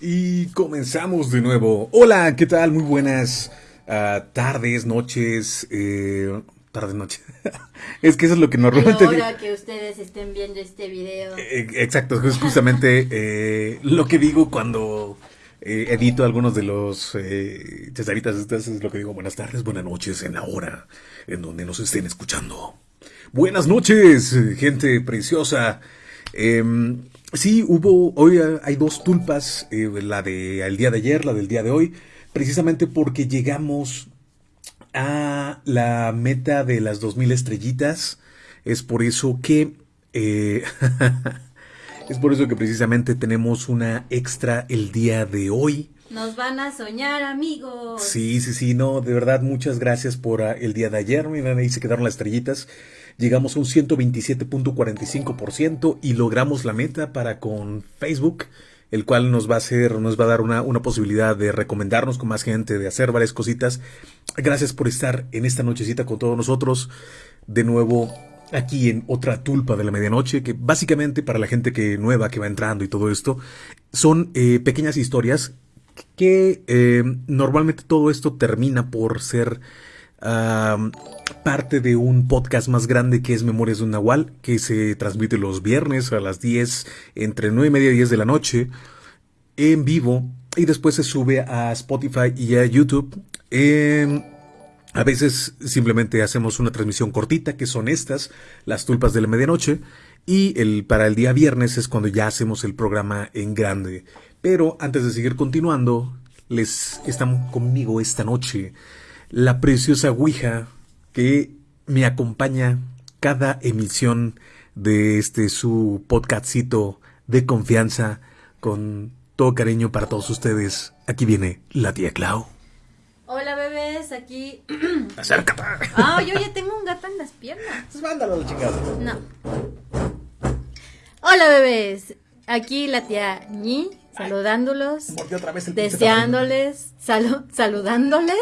Y comenzamos de nuevo. Hola, ¿qué tal? Muy buenas ah, tardes, noches. Eh, tardes, noches. es que eso es lo que normalmente. Ahora que ustedes estén viendo este video. Eh, exacto, es justamente eh, lo que digo cuando eh, edito algunos de los eh. Estas es lo que digo. Buenas tardes, buenas noches en la hora en donde nos estén escuchando. Buenas noches, gente preciosa. Sí, hubo, hoy hay dos tulpas, eh, la del día de ayer, la del día de hoy, precisamente porque llegamos a la meta de las 2000 estrellitas. Es por eso que... eh, es por eso que precisamente tenemos una extra el día de hoy. Nos van a soñar, amigos. Sí, sí, sí, no, de verdad, muchas gracias por ah, el día de ayer. Miren, ahí se quedaron las estrellitas. Llegamos a un 127.45% y logramos la meta para con Facebook, el cual nos va a hacer, nos va a dar una, una posibilidad de recomendarnos con más gente, de hacer varias cositas. Gracias por estar en esta nochecita con todos nosotros. De nuevo, aquí en otra tulpa de la medianoche, que básicamente para la gente que nueva que va entrando y todo esto, son eh, pequeñas historias que eh, normalmente todo esto termina por ser parte de un podcast más grande que es Memorias de un Nahual, que se transmite los viernes a las 10, entre 9 y media y 10 de la noche, en vivo, y después se sube a Spotify y a YouTube. Em, a veces simplemente hacemos una transmisión cortita, que son estas, las tulpas de la medianoche, y el, para el día viernes es cuando ya hacemos el programa en grande. Pero antes de seguir continuando, les están conmigo esta noche la preciosa Ouija que me acompaña cada emisión de este su podcastcito de confianza con todo cariño para todos ustedes. Aquí viene la tía Clau. Hola, bebés, aquí. Acércate. Ah, yo ya tengo un gato en las piernas. Pues mándalo chingada. No. Hola, bebés. Aquí la tía Ñi, saludándolos, Mordió otra vez el deseándoles, salu- saludándoles,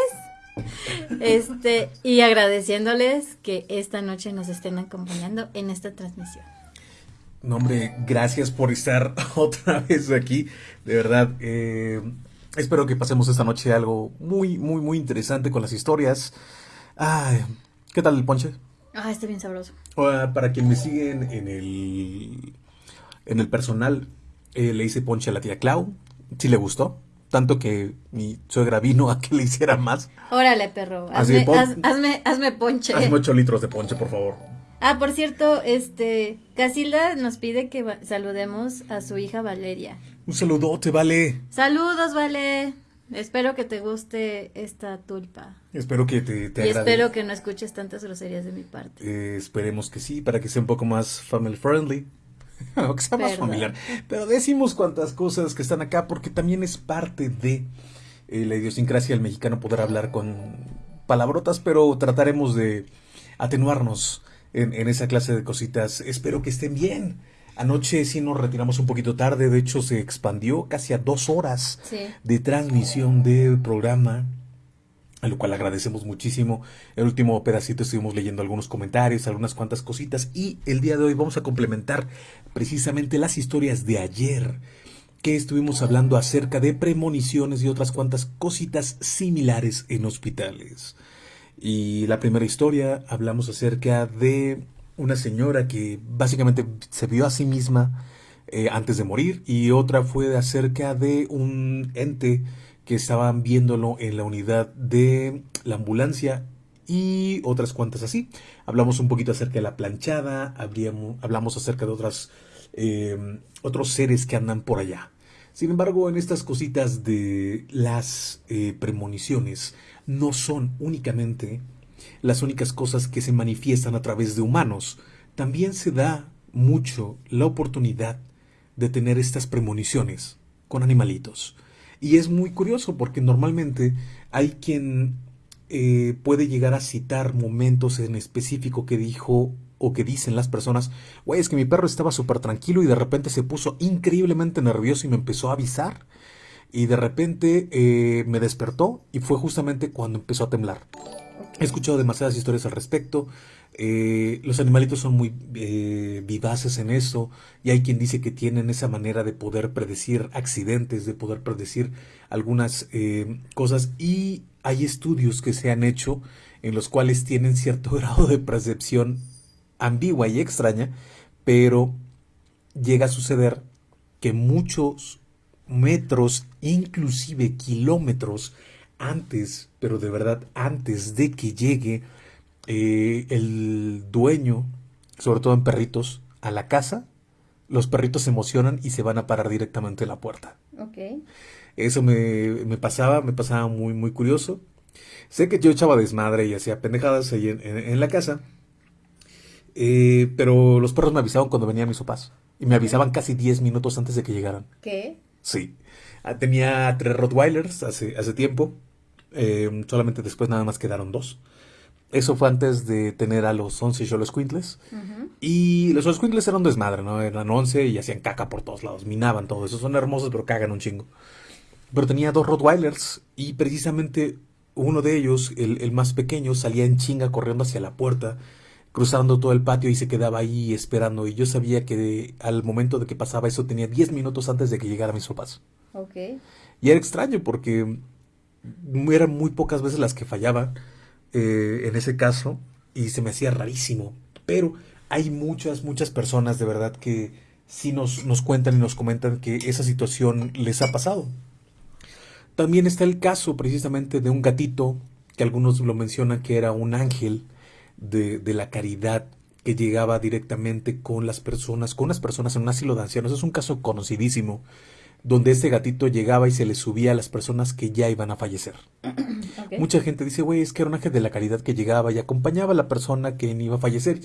este, y agradeciéndoles que esta noche nos estén acompañando en esta transmisión. No, hombre, gracias por estar otra vez aquí. De verdad, eh, espero que pasemos esta noche algo muy, muy, muy interesante con las historias. Ay, ¿qué tal el ponche? Ah, está bien sabroso. Ah, para quien me siguen en el, en el personal, eh, le hice ponche a la tía Clau. Sí le gustó. Tanto que mi suegra vino a que le hiciera más. Órale, perro, hazme, haz- hazme, hazme ponche. Hazme 8 litros de ponche, por favor. Ah, por cierto, este, Casilda nos pide que saludemos a su hija Valeria. Un saludote, vale. Saludos, Vale. Espero que te guste esta tulpa. Espero que te, te y agrade. espero que no escuches tantas groserías de mi parte. Eh, esperemos que sí, para que sea un poco más family friendly. o que sea más Perdón. familiar. Pero decimos cuantas cosas que están acá porque también es parte de eh, la idiosincrasia del mexicano poder hablar con palabrotas, pero trataremos de atenuarnos en, en esa clase de cositas. Espero que estén bien. Anoche sí nos retiramos un poquito tarde, de hecho se expandió casi a dos horas Sí. de transmisión del programa, a lo cual agradecemos muchísimo. El último pedacito estuvimos leyendo algunos comentarios, algunas cuantas cositas y el día de hoy vamos a complementar precisamente las historias de ayer que estuvimos hablando acerca de premoniciones y otras cuantas cositas similares en hospitales. Y la primera historia hablamos acerca de una señora que básicamente se vio a sí misma eh, antes de morir y otra fue acerca de un ente que estaban viéndolo en la unidad de la ambulancia y otras cuantas así. Hablamos un poquito acerca de la planchada, hablamos acerca de otras, eh, otros seres que andan por allá. Sin embargo, en estas cositas de las eh, premoniciones no son únicamente las únicas cosas que se manifiestan a través de humanos. También se da mucho la oportunidad de tener estas premoniciones con animalitos. Y es muy curioso porque normalmente hay quien eh, puede llegar a citar momentos en específico que dijo o que dicen las personas, güey, es que mi perro estaba súper tranquilo y de repente se puso increíblemente nervioso y me empezó a avisar. Y de repente eh, me despertó y fue justamente cuando empezó a temblar. He escuchado demasiadas historias al respecto. Eh, los animalitos son muy eh, vivaces en eso y hay quien dice que tienen esa manera de poder predecir accidentes, de poder predecir algunas eh, cosas y hay estudios que se han hecho en los cuales tienen cierto grado de percepción ambigua y extraña, pero llega a suceder que muchos metros, inclusive kilómetros antes, pero de verdad antes de que llegue eh, el dueño, sobre todo en perritos, a la casa, los perritos se emocionan y se van a parar directamente en la puerta. Eso me, me pasaba, me pasaba muy, muy curioso. Sé que yo echaba desmadre y hacía pendejadas ahí en, en- en la casa, eh, pero los perros me avisaban cuando venían mis papás. Y me avisaban casi 10 minutos antes de que llegaran. ¿Qué? Sí. Ah, Tenía tres Rottweilers hace, hace tiempo. Eh, solamente después nada más quedaron dos. Eso fue antes de tener a los 11 Cholos Quintles. Ujú. Y los Cholos Quintles eran un desmadre, ¿no? Eran 11 y hacían caca por todos lados. Minaban todo eso. Son hermosos, pero cagan un chingo. Pero tenía dos Rottweilers y precisamente uno de ellos, el, el más pequeño, salía en chinga corriendo hacia la puerta, cruzando todo el patio y se quedaba ahí esperando. Y yo sabía que de- al momento de que pasaba eso tenía 10 minutos antes de que llegaran mis papás. Ok. Y era extraño porque eran muy pocas veces las que fallaban eh, en ese caso y se me hacía rarísimo. Pero hay muchas, muchas personas de verdad que sí nos, nos cuentan y nos comentan que esa situación les ha pasado. También está el caso precisamente de un gatito que algunos lo mencionan que era un ángel de, de la caridad que llegaba directamente con las personas, con unas personas en un asilo de ancianos. Es un caso conocidísimo donde este gatito llegaba y se le subía a las personas que ya iban a fallecer. Ok. Mucha gente dice, güey, es que era un ángel de la caridad que llegaba y acompañaba a la persona que iba a fallecer.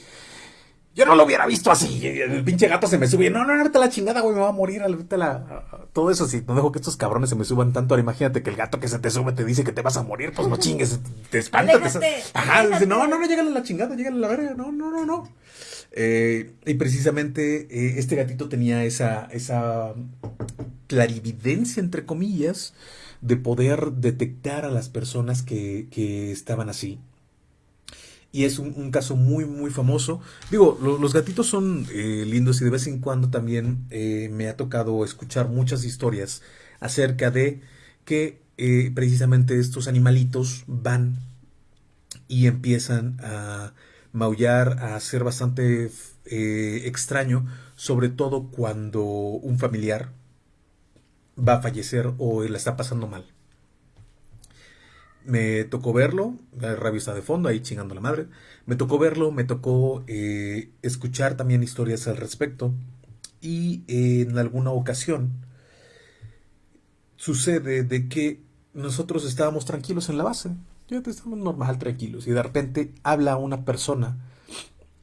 Yo no lo hubiera visto así. El pinche gato se me sube. No, no, no, vete a la chingada, güey, me va a morir. Vete a la... Todo eso, si no dejo que estos cabrones se me suban tanto. Ahora imagínate que el gato que se te sube te dice que te vas a morir. Pues no chingues, te espanta. te- Ajá, dice, no, no, no, llégale a la chingada, llégale a la verga. No, no, no, no. Eh, y precisamente eh, este gatito tenía esa, esa clarividencia, entre comillas, de poder detectar a las personas que, que estaban así. Y es un, caso muy, muy famoso. Digo, lo- los gatitos son eh, lindos y de vez en cuando también me ha tocado escuchar muchas historias acerca de que precisamente estos animalitos van y empiezan a maullar, a ser bastante eh, extraño, sobre todo cuando un familiar va a fallecer o la está pasando mal. Me tocó verlo, la radio está de fondo, ahí chingando la madre. Me tocó verlo, me tocó eh, escuchar también historias al respecto. Y en alguna ocasión sucede de que nosotros estábamos tranquilos en la base. Ya estamos normal, tranquilos. Y de repente habla una persona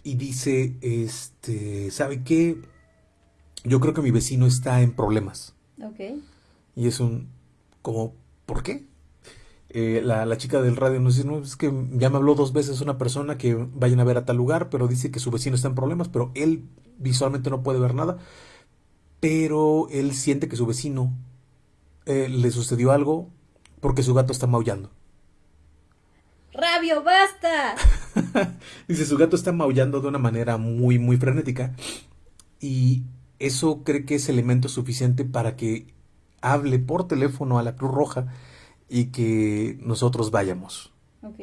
y dice, este, ¿sabe qué? Yo creo que mi vecino está en problemas. Ok. Y es un, como, ¿por qué? Eh, la, la chica del radio nos dice, no, es que ya me habló dos veces una persona que vayan a ver a tal lugar, pero dice que su vecino está en problemas, pero él visualmente no puede ver nada, pero él siente que su vecino eh, le sucedió algo porque su gato está maullando. Rabio, basta. Dice, su gato está maullando de una manera muy, muy frenética. Y eso cree que es elemento suficiente para que hable por teléfono a la Cruz Roja y que nosotros vayamos. Ok.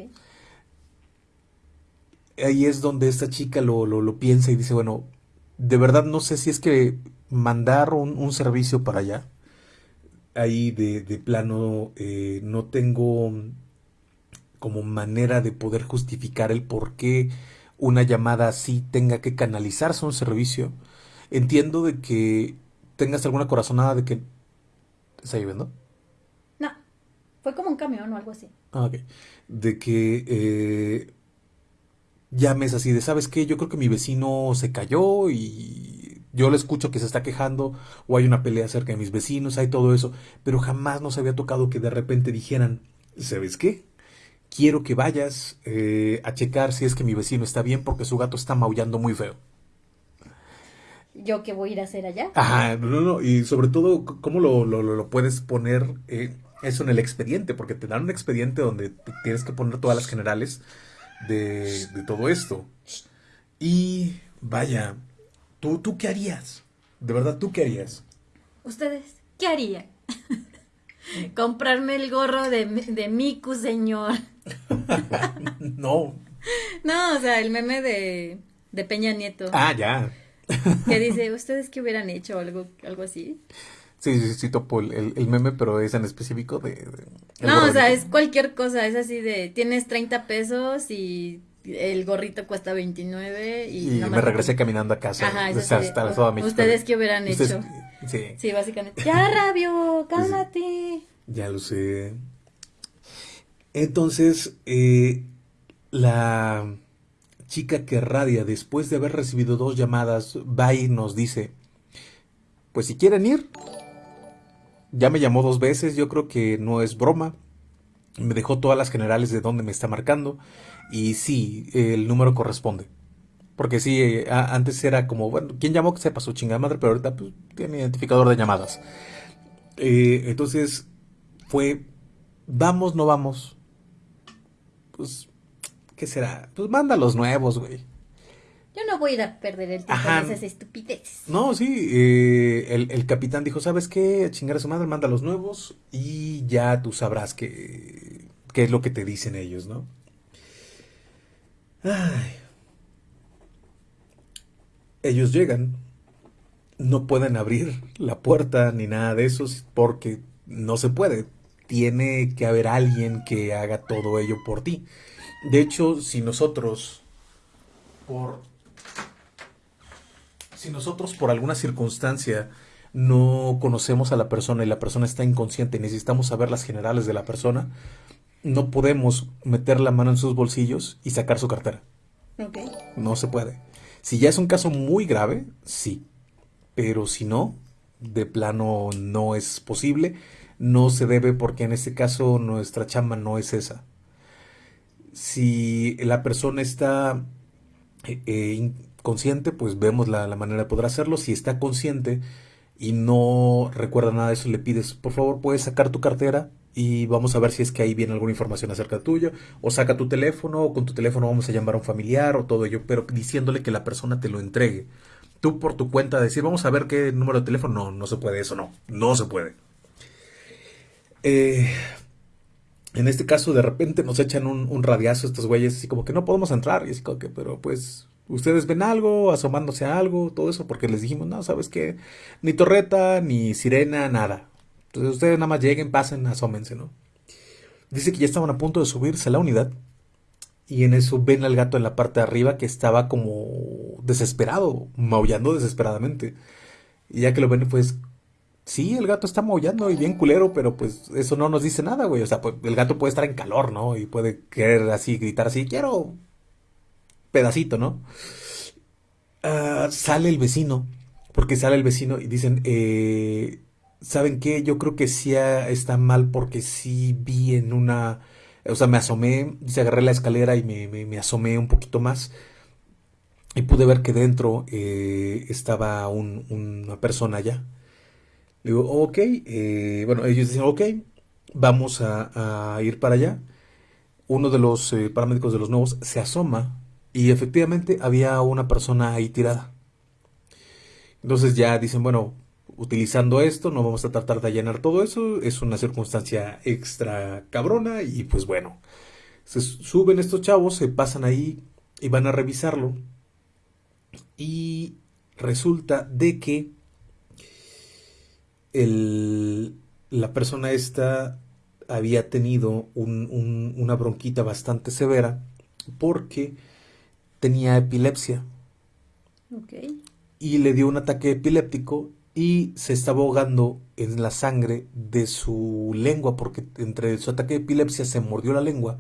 Ahí es donde esta chica lo, lo, lo piensa y dice, bueno, de verdad no sé si es que mandar un, un servicio para allá. Ahí de, de plano eh, no tengo como manera de poder justificar el por qué una llamada así tenga que canalizarse a un servicio. Entiendo de que tengas alguna corazonada de que... ¿Está lloviendo? No. Fue como un camión o algo así. Ah, ok. De que eh, llames así de, ¿sabes qué? Yo creo que mi vecino se cayó y yo le escucho que se está quejando o hay una pelea cerca de mis vecinos, hay todo eso, pero jamás nos había tocado que de repente dijeran, ¿sabes qué? Quiero que vayas eh, a checar si es que mi vecino está bien porque su gato está maullando muy feo. ¿Yo qué voy a ir a hacer allá? Ajá, no, no, no, y sobre todo, ¿cómo lo, lo, lo- lo puedes poner? eh, eso en el expediente, porque te dan un expediente donde tienes que poner todas las generales de, de todo esto. Y vaya, ¿tú, ¿tú qué harías? De verdad, ¿tú qué harías? ¿Ustedes qué harían? Comprarme el gorro de, de Miku, señor. no. No, o sea, el meme de, de Peña Nieto. Ah, ya. que dice, ¿ustedes qué hubieran hecho? Algo, algo así. Sí, sí, sí, topo el, el, meme, pero es en específico de... no, o sea, es cualquier cosa, es así de, tienes 30 pesos y el gorrito cuesta 29 y... y me regresé caminando a casa. Ajá, eso sí. ¿Ustedes qué hubieran hecho? Sí. Sí, básicamente. Ya, Rabio, cálmate. Ya lo sé. Entonces, eh, la chica que radia, después de haber recibido dos llamadas, va y nos dice, pues si quieren ir, ya me llamó dos veces, yo creo que no es broma. Me dejó todas las generales de donde me está marcando. Y sí, el número corresponde. Porque sí, eh, antes era como, bueno, ¿quién llamó que sepa su chingada madre? Pero ahorita pues, tiene identificador de llamadas. Eh, entonces fue, vamos, no vamos. Pues, ¿qué será? Pues manda los nuevos, güey. Yo no voy a ir a perder el tiempo en esas estupideces. No, sí, eh, el, capitán dijo, ¿sabes qué? Chingar a su madre, manda los nuevos y ya tú sabrás qué, qué es lo que te dicen ellos, ¿no? Ay. Ellos llegan, no pueden abrir la puerta ni nada de eso porque no se puede. Tiene que haber alguien que haga todo ello por ti. De hecho, si nosotros por si nosotros por alguna circunstancia no conocemos a la persona y la persona está inconsciente y necesitamos saber las generales de la persona, no podemos meter la mano en sus bolsillos y sacar su cartera. No se puede. Si ya es un caso muy grave, sí. Pero si no, de plano no es posible. No se debe porque en este caso nuestra chamba no es esa. Si la persona está eh, eh, consciente, pues vemos la, manera de poder hacerlo. Si está consciente y no recuerda nada de eso, le pides, por favor, puedes sacar tu cartera y vamos a ver si es que ahí viene alguna información acerca tuyo, o saca tu teléfono, o con tu teléfono vamos a llamar a un familiar, o todo ello, pero diciéndole que la persona te lo entregue. Tú por tu cuenta decir, vamos a ver qué número de teléfono, no, no se puede, eso no, no se puede. Eh, en este caso, de repente nos echan un, radiazo estos güeyes, así como que no podemos entrar, y así como que, pero pues ustedes ven algo, asomándose a algo, todo eso, porque les dijimos, no, ¿sabes qué? Ni torreta, ni sirena, nada. Entonces ustedes nada más lleguen, pasen, asómense, ¿no? Dice que ya estaban a punto de subirse a la unidad y en eso ven al gato en la parte de arriba que estaba como desesperado, maullando desesperadamente. Y ya que lo ven, pues sí, el gato está maullando y bien culero, pero pues eso no nos dice nada, güey. O sea, pues el gato puede estar en calor, ¿no? Y puede querer así, gritar así, quiero pedacito, ¿no? Ah, sale el vecino, porque sale el vecino y dicen, eh, ¿saben qué? Yo creo que sí está mal porque sí vi en una, o sea, me asomé, se agarré la escalera y me, asomé un poquito más y pude ver que dentro eh, estaba una persona allá. Digo, ok, eh, bueno, ellos dicen, ok, vamos a, ir para allá. Uno de los paramédicos de los nuevos se asoma y efectivamente había una persona ahí tirada. Entonces ya dicen, bueno, utilizando esto no vamos a tratar de llenar todo eso, es una circunstancia extra cabrona y pues bueno, se suben estos chavos, se pasan ahí y van a revisarlo y resulta de que el, la persona esta había tenido una bronquita bastante severa porque tenía epilepsia. Y le dio un ataque epiléptico y se estaba ahogando en la sangre de su lengua porque entre su ataque de epilepsia se mordió la lengua,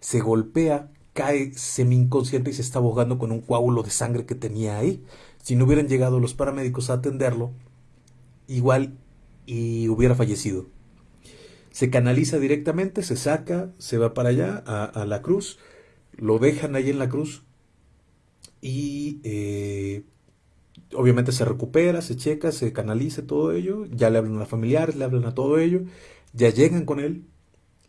se golpea, cae semi inconsciente y se está ahogando con un coágulo de sangre que tenía ahí. Si no hubieran llegado los paramédicos a atenderlo, igual y hubiera fallecido. Se canaliza directamente, se saca, se va para allá, a, la cruz, lo dejan ahí en la cruz, y eh, obviamente se recupera, se checa, se canaliza todo ello, ya le hablan a familiares, le hablan a todo ello, Ya llegan con él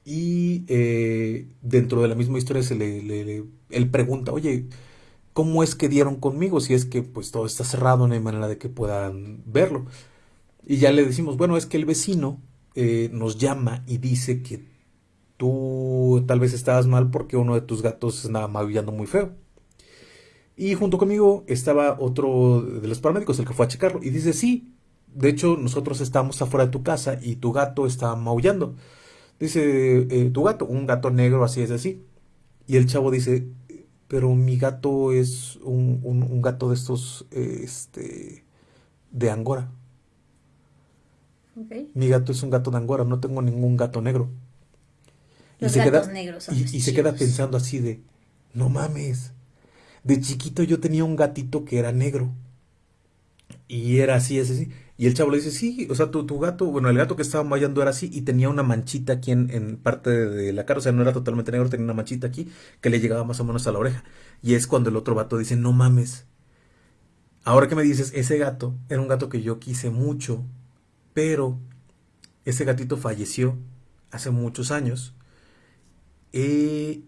y eh, dentro de la misma historia se le, le, él pregunta, oye, ¿cómo es que dieron conmigo? Si es que pues todo está cerrado, no hay manera de que puedan verlo. Y ya le decimos, bueno, es que el vecino eh, nos llama y dice que tú tal vez estabas mal porque uno de tus gatos andaba maullando muy feo. Y junto conmigo estaba otro de los paramédicos, el que fue a checarlo, y dice, sí, de hecho nosotros estamos afuera de tu casa y tu gato está maullando. Dice, eh, tu gato, un gato negro, así es así. Y el chavo dice, pero mi gato es un, gato de estos, este, de Angora. Mi gato es un gato de Angora, no tengo ningún gato negro. y se queda, y se queda pensando así de, no mames, de chiquito yo tenía un gatito que era negro. Y era así, así, así. Y el chavo le dice, sí, o sea, tu, tu gato, bueno, el gato que estaba mayando era así y tenía una manchita aquí en, parte de, la cara, o sea, no era totalmente negro, tenía una manchita aquí que le llegaba más o menos a la oreja. Y es cuando el otro gato dice, no mames. Ahora que me dices, ese gato era un gato que yo quise mucho, pero ese gatito falleció hace muchos años. El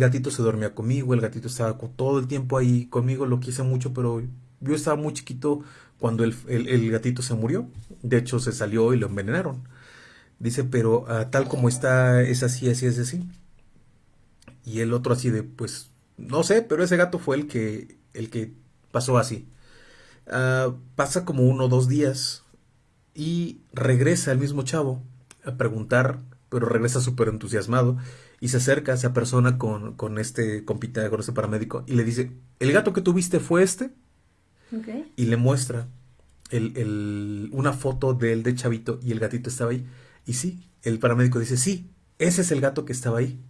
gatito se dormía conmigo, el gatito estaba todo el tiempo ahí conmigo, lo quise mucho, pero yo estaba muy chiquito cuando el, gatito se murió. De hecho, se salió y lo envenenaron. Dice, pero ah, tal como está, es así, así, es así. Y el otro así de, pues, no sé, pero ese gato fue el que, el que pasó así. Ah, pasa como uno o dos días y regresa el mismo chavo a preguntar, pero regresa súper entusiasmado y se acerca a esa persona con, con este compita, con este paramédico y le dice, ¿el gato que tuviste fue este? Y le muestra el, una foto de él de chavito y el gatito estaba ahí. Y sí, el paramédico dice, sí, ese es el gato que estaba ahí.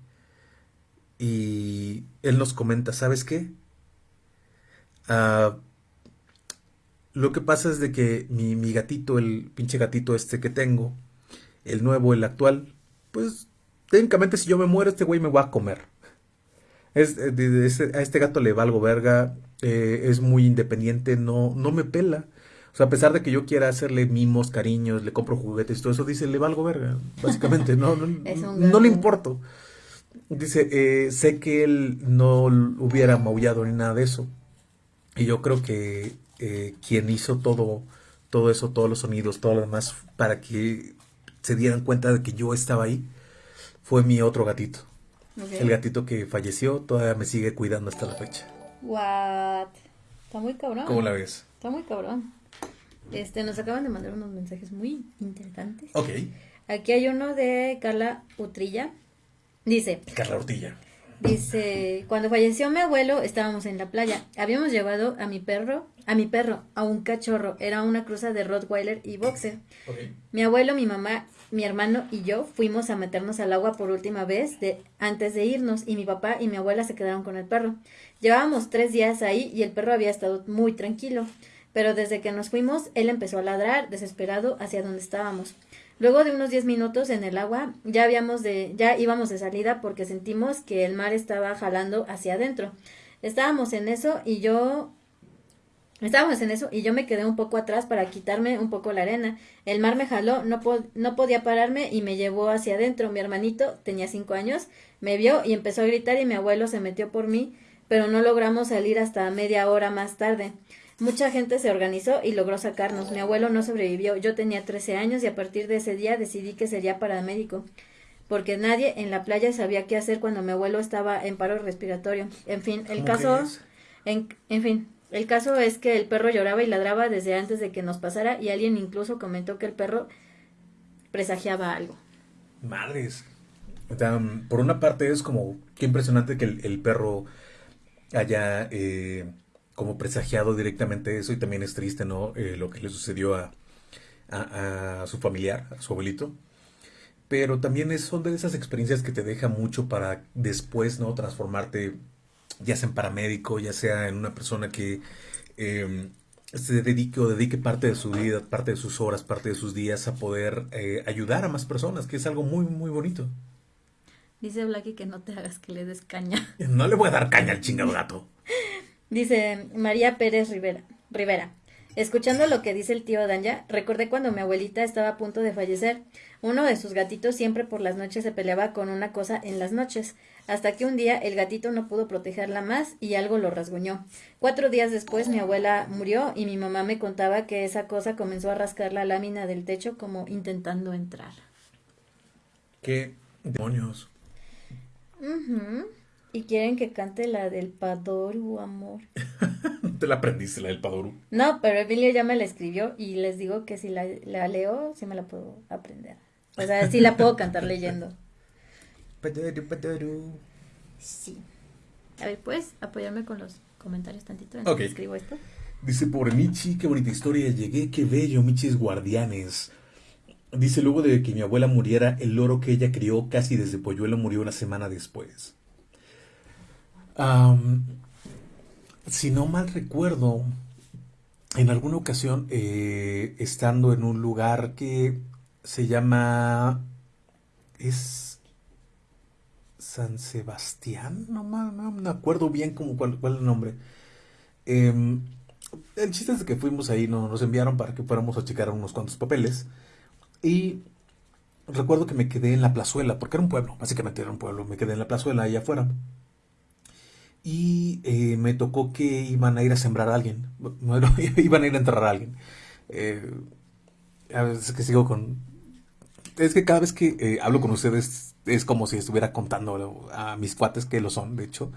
Y él nos comenta, ¿sabes qué? Ah, lo que pasa es de que mi, mi gatito, el pinche gatito este que tengo, el nuevo, el actual, pues técnicamente si yo me muero, este güey me va a comer. Es, eh, a este gato le valgo verga, eh, es muy independiente, no, no me pela. O sea, a pesar de que yo quiera hacerle mimos, cariños, le compro juguetes, todo eso, dice, le valgo verga, básicamente, no, no, no, le importo. Dice, eh, sé que él no hubiera maullado ni nada de eso. Y yo creo que quien hizo todo, todo eso, todos los sonidos, todo lo demás, para que se dieran cuenta de que yo estaba ahí, fue mi otro gatito. El gatito que falleció todavía me sigue cuidando hasta la fecha. What? Está muy cabrón. ¿Cómo la ves? Está muy cabrón. Este, nos acaban de mandar unos mensajes muy interesantes. Ok. Aquí hay uno de Carla Utrilla. Dice. Carla Urtilla. Dice, cuando falleció mi abuelo, estábamos en la playa. Habíamos llevado a mi perro, a mi perro, a un cachorro. Era una cruza de Rottweiler y Boxer. Okay. Mi abuelo, mi mamá mi hermano y yo fuimos a meternos al agua por última vez de, antes de irnos y mi papá y mi abuela se quedaron con el perro. Llevábamos tres días ahí y el perro había estado muy tranquilo, pero desde que nos fuimos él empezó a ladrar desesperado hacia donde estábamos. Luego de unos diez minutos en el agua ya habíamos de ya íbamos de salida porque sentimos que el mar estaba jalando hacia adentro. Estábamos en eso y yo Estábamos en eso y yo me quedé un poco atrás para quitarme un poco la arena. El mar me jaló, no, no podía pararme y me llevó hacia adentro. Mi hermanito, tenía cinco años, me vio y empezó a gritar y mi abuelo se metió por mí, pero no logramos salir hasta media hora más tarde. Mucha gente se organizó y logró sacarnos. Mi abuelo no sobrevivió. Yo tenía trece años y a partir de ese día decidí que sería paramédico porque nadie en la playa sabía qué hacer cuando mi abuelo estaba en paro respiratorio. En fin, el caso, en, en fin, el caso es que el perro lloraba y ladraba desde antes de que nos pasara y alguien incluso comentó que el perro presagiaba algo. Madres. por una parte es como qué impresionante que el, perro haya eh, como presagiado directamente eso y también es triste, ¿no? Eh, lo que le sucedió a, a, su familiar, a su abuelito. Pero también es, son de esas experiencias que te deja mucho para después, ¿no? Transformarte ya sea en paramédico, ya sea en una persona que em, se dedique o dedique parte de su vida, parte de sus horas, parte de sus días a poder eh, ayudar a más personas, que es algo muy, muy bonito. Dice Blacky que no te hagas que le des caña. No le voy a dar caña al chingado gato. Dice María Pérez Rivera. Rivera. Escuchando lo que dice el tío Danya, recordé cuando mi abuelita estaba a punto de fallecer. Uno de sus gatitos siempre por las noches se peleaba con una cosa en las noches, hasta que un día el gatito no pudo protegerla más y algo lo rasguñó. Cuatro días después mi abuela murió y mi mamá me contaba que esa cosa comenzó a rascar la lámina del techo como intentando entrar. ¿Qué demonios? Y quieren que cante la del Padoru, amor. ¿Te la aprendiste, la del Padoru? No, pero Emilio ya me la escribió y les digo que si la, leo, sí me la puedo aprender. O sea, sí la puedo cantar leyendo. Padoru, Padoru. Sí. A ver, ¿puedes apoyarme con los comentarios tantito en escribo esto? Dice, por Michi, qué bonita historia, llegué, qué bello, Michis guardianes. Dice, luego de que mi abuela muriera, el loro que ella crió casi desde polluelo murió una semana después si no mal recuerdo, en alguna ocasión, eh, estando en un lugar que se llama... es San Sebastián, no, me acuerdo bien cómo, cuál, es el nombre. Em, el chiste es que fuimos ahí, nos enviaron para que fuéramos a checar unos cuantos papeles. Y recuerdo que me quedé en la plazuela, porque era un pueblo, básicamente era un pueblo, me quedé en la plazuela ahí afuera y eh, me tocó que iban a ir a sembrar a alguien, iban a ir a enterrar a alguien. Eh, a veces que sigo con... Es que cada vez que eh, hablo con ustedes es como si estuviera contando a mis cuates, que lo son, de hecho,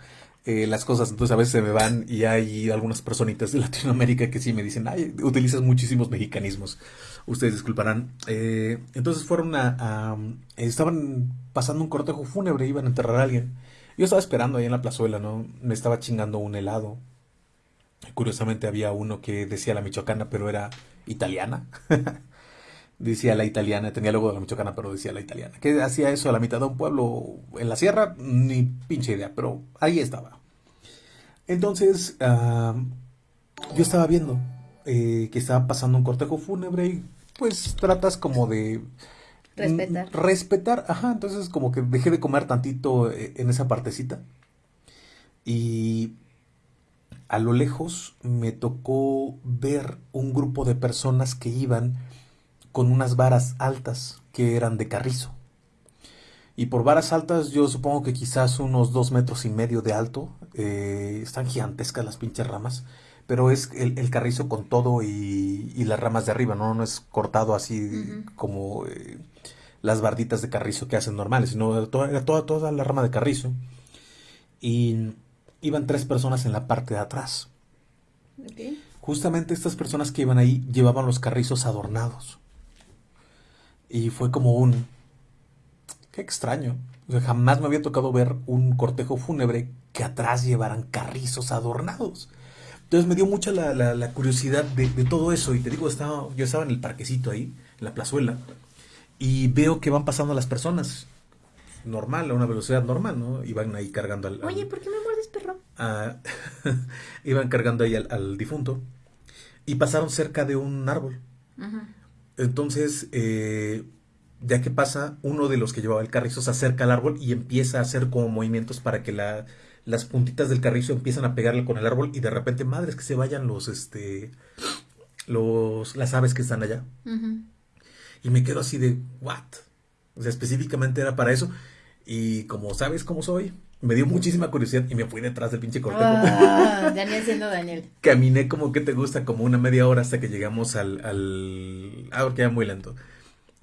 las cosas. Entonces a veces se me van y hay algunas personitas de Latinoamérica que sí me dicen, ay, utilizas muchísimos mexicanismos. Ustedes disculparán. entonces fueron a, Estaban pasando un cortejo fúnebre, iban a enterrar a alguien. Yo estaba esperando ahí en la plazuela, ¿no? Me estaba chingando un helado. Curiosamente había uno que decía la michoacana, pero era italiana. decía la italiana, tenía luego de la michoacana, pero decía la italiana. ¿Qué hacía eso a la mitad de un pueblo en la sierra? Ni pinche idea, pero ahí estaba. Entonces, ah, yo estaba viendo eh, que estaba pasando un cortejo fúnebre y pues tratas como de Respetar. Mm, respetar, ajá, entonces como que dejé de comer tantito eh, en esa partecita. Y a lo lejos me tocó ver un grupo de personas que iban con unas varas altas que eran de carrizo. Y por varas altas yo supongo que quizás unos dos metros y medio de alto. Eh, están gigantescas las pinches ramas. Pero es el, carrizo con todo y, las ramas de arriba, ¿no? No es cortado así como... Eh, las barditas de carrizo que hacen normales, sino toda, toda, toda la rama de carrizo. Y iban tres personas en la parte de atrás. Justamente estas personas que iban ahí llevaban los carrizos adornados. Y fue como un... Qué extraño. jamás me había tocado ver un cortejo fúnebre que atrás llevaran carrizos adornados. Entonces me dio mucha la, curiosidad de, de, todo eso. Y te digo, estaba, yo estaba en el parquecito ahí, en la plazuela y veo que van pasando las personas normal, a una velocidad normal, ¿no? Iban ahí cargando al... Oye, ¿por qué me muerdes, perro? iban cargando ahí al, difunto y pasaron cerca de un árbol. Entonces, eh, ya que pasa, uno de los que llevaba el carrizo se acerca al árbol y empieza a hacer como movimientos para que la, las puntitas del carrizo empiezan a pegarle con el árbol y de repente, madres, que se vayan los, este, los, las aves que están allá. Y me quedo así de, ¿what? O sea, específicamente era para eso. Y como sabes cómo soy, me dio muchísima curiosidad y me fui detrás del pinche cortejo. Ah, Daniel siendo Daniel. Caminé como que te gusta, como una media hora hasta que llegamos al... al... Ah, porque era muy lento.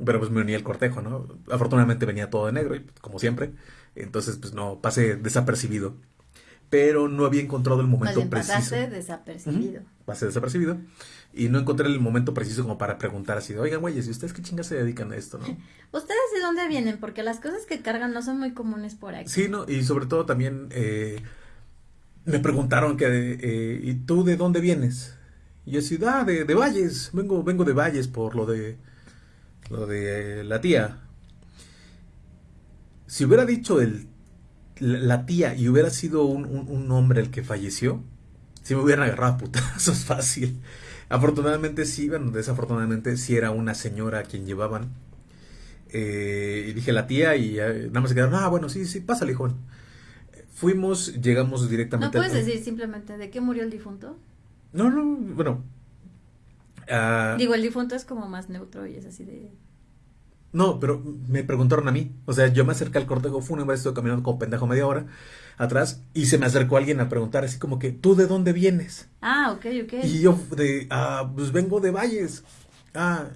Pero pues me uní al cortejo, ¿no? Afortunadamente venía todo de negro, como siempre. Entonces, pues no, pasé desapercibido. Pero no había encontrado el momento preciso. Pasaste desapercibido. Pasé desapercibido. Y no encontré el momento preciso como para preguntar así de, oigan, güeyes, ¿y ustedes qué chingas se dedican a esto, no? ¿Ustedes de dónde vienen? Porque las cosas que cargan no son muy comunes por aquí. Sí, no, y sobre todo también eh, me preguntaron que, eh, ¿y tú de dónde vienes? Y yo decía, ah, de, de, Valles, vengo, vengo de Valles por lo de, lo de la tía. Si hubiera dicho el, la tía y hubiera sido un, un, hombre el que falleció, si me hubieran agarrado a es fácil. Afortunadamente sí, bueno, desafortunadamente sí era una señora a quien llevaban. Eh, y dije la tía y nada más se quedaron, ah, bueno, sí, sí, pásale, joven. Fuimos, llegamos directamente. ¿No puedes decir simplemente de qué murió el difunto? No, no, bueno. Ah, Digo, el difunto es como más neutro y es así de... No, pero me preguntaron a mí. O sea, yo me acerqué al cortejo fúnebre, estoy caminando como pendejo media hora atrás y se me acercó alguien a preguntar así como que, ¿tú de dónde vienes? Ah, ok, ok. Y yo de, ah, pues vengo de Valles. Ah,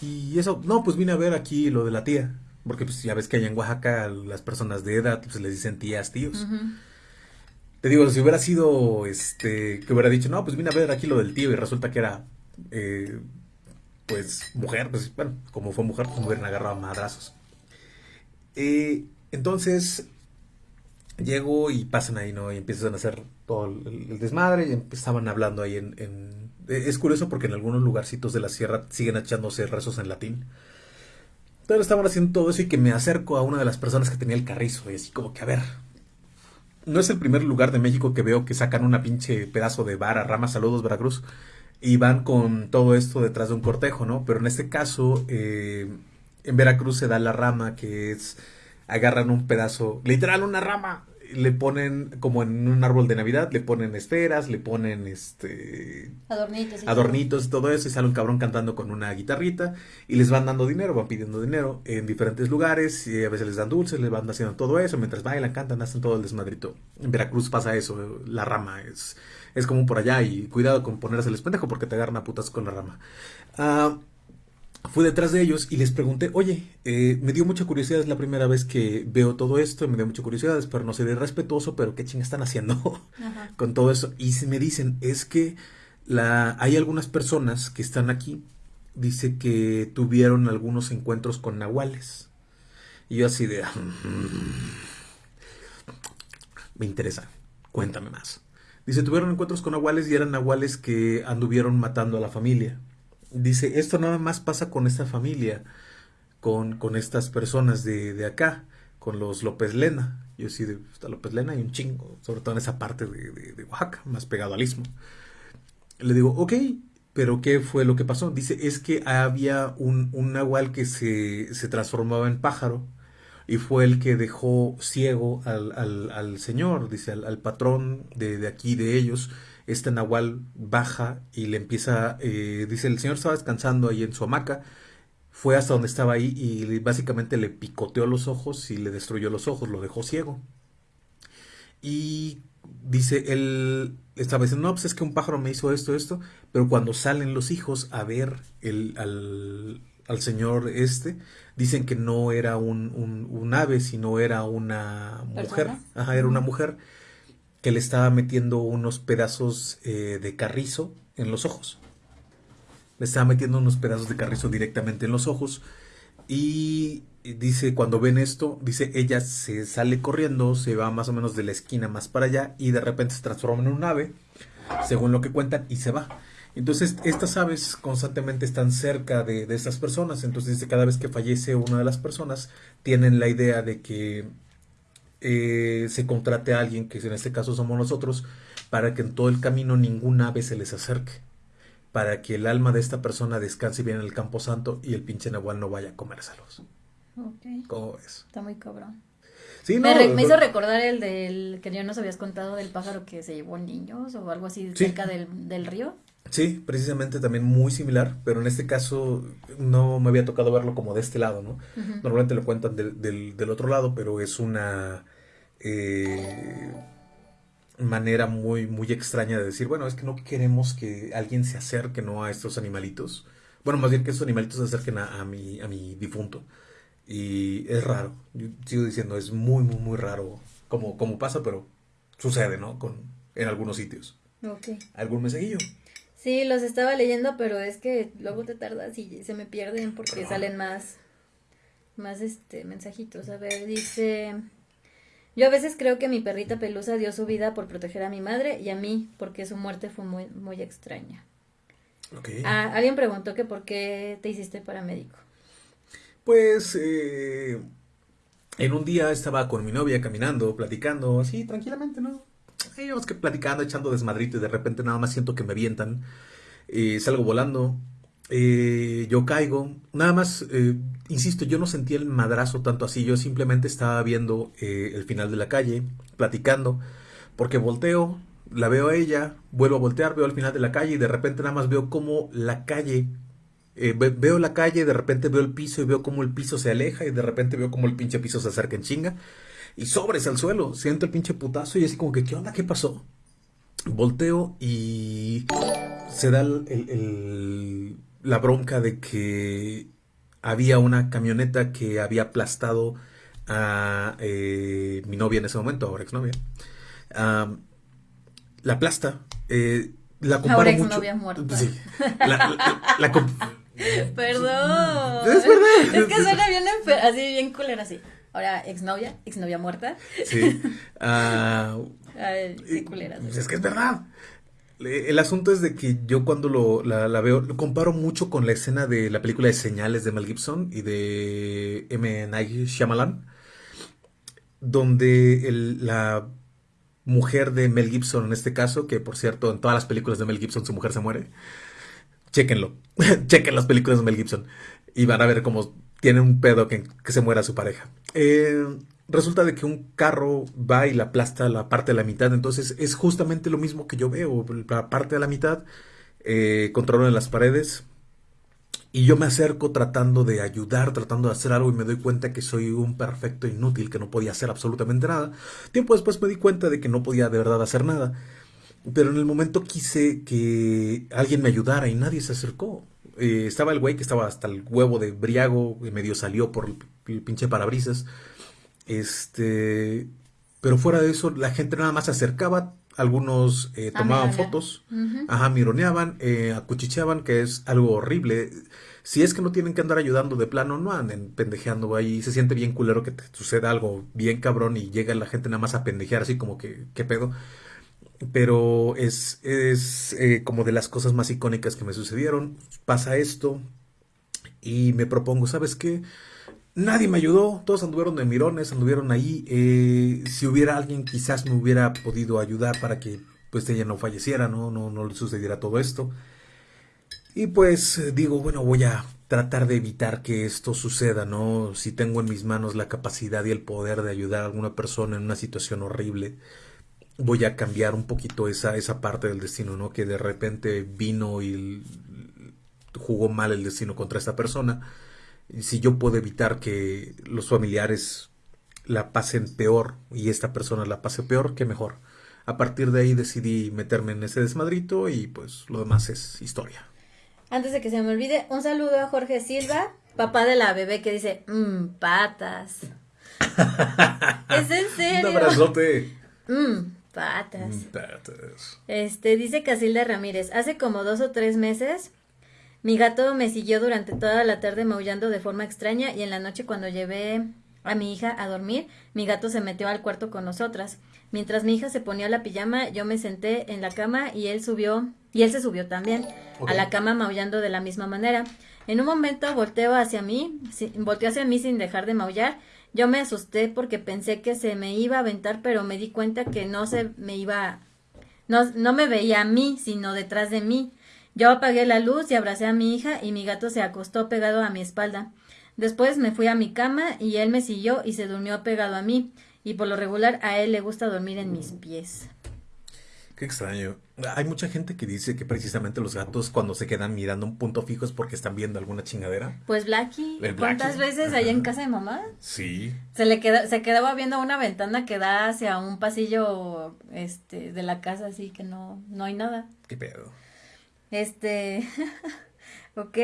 y eso, no, pues vine a ver aquí lo de la tía. Porque pues ya ves que allá en Oaxaca las personas de edad pues les dicen tías, tíos. Te digo, si hubiera sido, este, que hubiera dicho, no, pues vine a ver aquí lo del tío y resulta que era, eh, pues, mujer, pues, bueno, como fue mujer, pues me hubieran agarrado a madrazos. Eh, entonces, llego y pasan ahí, ¿no? Y empiezan a hacer todo el, desmadre y empezaban hablando ahí en, en, Es curioso porque en algunos lugarcitos de la sierra siguen echándose rezos en latín. Pero estaban haciendo todo eso y que me acerco a una de las personas que tenía el carrizo y así como que, a ver, no es el primer lugar de México que veo que sacan una pinche pedazo de vara, rama, saludos Veracruz, y van con todo esto detrás de un cortejo, ¿no? Pero en este caso, eh, en Veracruz se da la rama que es, agarran un pedazo, literal una rama, le ponen como en un árbol de Navidad, le ponen esferas, le ponen este adornitos, y adornitos y todo eso y sale un cabrón cantando con una guitarrita y les van dando dinero, van pidiendo dinero en diferentes lugares y a veces les dan dulces, les van haciendo todo eso mientras bailan, cantan, hacen todo el desmadrito. En Veracruz pasa eso, la rama es es como por allá y cuidado con ponerse el pendejo porque te agarran a putas con la rama. Ah, fui detrás de ellos y les pregunté, oye, eh, me dio mucha curiosidad, es la primera vez que veo todo esto, me dio mucha curiosidad, espero no ser irrespetuoso, pero qué ching están haciendo con todo eso. Y me dicen, es que la, hay algunas personas que están aquí, dice que tuvieron algunos encuentros con nahuales. Y yo así de, mm, me interesa, cuéntame más. Dice, tuvieron encuentros con nahuales y eran nahuales que anduvieron matando a la familia dice, esto nada más pasa con esta familia, con, con estas personas de, de, acá, con los López Lena. Yo sí, de, López Lena y un chingo, sobre todo en esa parte de, de, Oaxaca, más pegado al istmo. Le digo, ok, pero ¿qué fue lo que pasó? Dice, es que había un, un nahual que se, se transformaba en pájaro y fue el que dejó ciego al, al, al señor, dice, al, patrón de, de, aquí, de ellos, este nahual baja y le empieza, eh, dice, el señor estaba descansando ahí en su hamaca, fue hasta donde estaba ahí y básicamente le picoteó los ojos y le destruyó los ojos, lo dejó ciego. Y dice, él estaba diciendo, no, pues es que un pájaro me hizo esto, esto, pero cuando salen los hijos a ver el, al, al señor este, dicen que no era un, un, un ave, sino era una mujer, ajá, era una mujer que le estaba metiendo unos pedazos eh, de carrizo en los ojos. Le estaba metiendo unos pedazos de carrizo directamente en los ojos. Y dice, cuando ven esto, dice, ella se sale corriendo, se va más o menos de la esquina más para allá y de repente se transforma en un ave, según lo que cuentan, y se va. Entonces, estas aves constantemente están cerca de, de estas personas. Entonces, cada vez que fallece una de las personas, tienen la idea de que eh, se contrate a alguien, que en este caso somos nosotros, para que en todo el camino ninguna ave se les acerque, para que el alma de esta persona descanse bien en el campo santo y el pinche nahual no vaya a comérselos. Okay. ¿Cómo es? Está muy cabrón. Sí, me, me, hizo recordar el del que ya nos habías contado del pájaro que se llevó niños o algo así cerca del, del río. Sí, precisamente también muy similar, pero en este caso no me había tocado verlo como de este lado, ¿no? Normalmente lo cuentan del, del, otro lado, pero es una eh, manera muy, muy extraña de decir, bueno, es que no queremos que alguien se acerque, ¿no? A estos animalitos. Bueno, más bien que estos animalitos se acerquen a, a, mi, a mi difunto. Y es raro, yo sigo diciendo, es muy, muy, muy raro como, como pasa, pero sucede, ¿no? Con, en algunos sitios. Ok. ¿Algún mensajillo? Sí, los estaba leyendo, pero es que luego te tardas y se me pierden porque salen más, más este, mensajitos. A ver, dice... Yo a veces creo que mi perrita pelusa dio su vida por proteger a mi madre y a mí, porque su muerte fue muy, muy extraña. Okay. Ah, alguien preguntó que por qué te hiciste paramédico. Pues eh, en un día estaba con mi novia caminando, platicando, así tranquilamente, ¿no? Íbamos que platicando, echando desmadrito y de repente nada más siento que me avientan. y salgo volando. Eh, yo caigo. Nada más, eh, insisto, yo no sentí el madrazo tanto así. Yo simplemente estaba viendo eh, el final de la calle, platicando. Porque volteo, la veo a ella, vuelvo a voltear, veo al final de la calle y de repente nada más veo como la calle, eh, veo la calle, de repente veo el piso y veo como el piso se aleja y de repente veo como el pinche piso se acerca en chinga y sobres al suelo, siento el pinche putazo y así como que, ¿qué onda? ¿Qué pasó? Volteo y se da la bronca de que había una camioneta que había aplastado a eh, mi novia en ese momento, ahora exnovia. la aplasta. Eh, la comparo ahora exnovia muerta. Sí. La, Perdón. Es verdad. Es que suena bien así, bien culera así. Ahora, exnovia, exnovia muerta. Sí. Ah, sí, culera. Es que es verdad. El asunto es de que yo cuando lo, la, veo, lo comparo mucho con la escena de la película de Señales de Mel Gibson y de M. Night Shyamalan, donde la mujer de Mel Gibson en este caso, que por cierto en todas las películas de Mel Gibson su mujer se muere, chéquenlo, chequen las películas de Mel Gibson y van a ver cómo tiene un pedo que, que se muera su pareja. Eh, resulta de que un carro va y la aplasta la parte de la mitad, entonces es justamente lo mismo que yo veo, la parte de la mitad, eh, en las paredes, y yo me acerco tratando de ayudar, tratando de hacer algo y me doy cuenta que soy un perfecto inútil, que no podía hacer absolutamente nada. Tiempo después me di cuenta de que no podía de verdad hacer nada. Pero en el momento quise que alguien me ayudara y nadie se acercó. Eh, estaba el güey que estaba hasta el huevo de briago, y medio salió por pinche parabrisas. Este, pero fuera de eso, la gente nada más se acercaba, algunos eh, tomaban fotos, ajá, mironeaban, eh, acuchicheaban, que es algo horrible. Si es que no tienen que andar ayudando de plano, no anden pendejeando ahí. Se siente bien culero que te suceda algo bien cabrón y llega la gente nada más a pendejear, así como que, ¿qué pedo? Pero es, es eh, como de las cosas más icónicas que me sucedieron. Pasa esto y me propongo, ¿sabes qué? Nadie me ayudó, todos anduvieron de mirones, anduvieron ahí. Eh, si hubiera alguien, quizás me hubiera podido ayudar para que pues ella no falleciera, ¿no? No, no le sucediera todo esto. Y pues digo, bueno, voy a tratar de evitar que esto suceda, ¿no? Si tengo en mis manos la capacidad y el poder de ayudar a alguna persona en una situación horrible, voy a cambiar un poquito esa, esa parte del destino, ¿no? Que de repente vino y jugó mal el destino contra esta persona si yo puedo evitar que los familiares la pasen peor y esta persona la pase peor, qué mejor. A partir de ahí decidí meterme en ese desmadrito y pues lo demás es historia. Antes de que se me olvide, un saludo a Jorge Silva, papá de la bebé que dice, mmm, patas. es en serio. Un abrazote. Mmm, patas. Mm, patas. Este, dice Casilda Ramírez, hace como dos o tres meses mi gato me siguió durante toda la tarde maullando de forma extraña y en la noche cuando llevé a mi hija a dormir, mi gato se metió al cuarto con nosotras. Mientras mi hija se ponía la pijama, yo me senté en la cama y él subió, y él se subió también a la cama maullando de la misma manera. En un momento volteó hacia mí, volteó hacia mí sin dejar de maullar. Yo me asusté porque pensé que se me iba a aventar, pero me di cuenta que no se me iba, no, no me veía a mí, sino detrás de mí. Yo apagué la luz y abracé a mi hija y mi gato se acostó pegado a mi espalda. Después me fui a mi cama y él me siguió y se durmió pegado a mí, y por lo regular a él le gusta dormir en mis pies. Qué extraño. Hay mucha gente que dice que precisamente los gatos cuando se quedan mirando un punto fijo es porque están viendo alguna chingadera. Pues Blackie, ¿cuántas veces allá en casa de mamá? Sí. Se le queda, se quedaba viendo una ventana que da hacia un pasillo este de la casa así que no no hay nada. Qué pedo. Este, ok.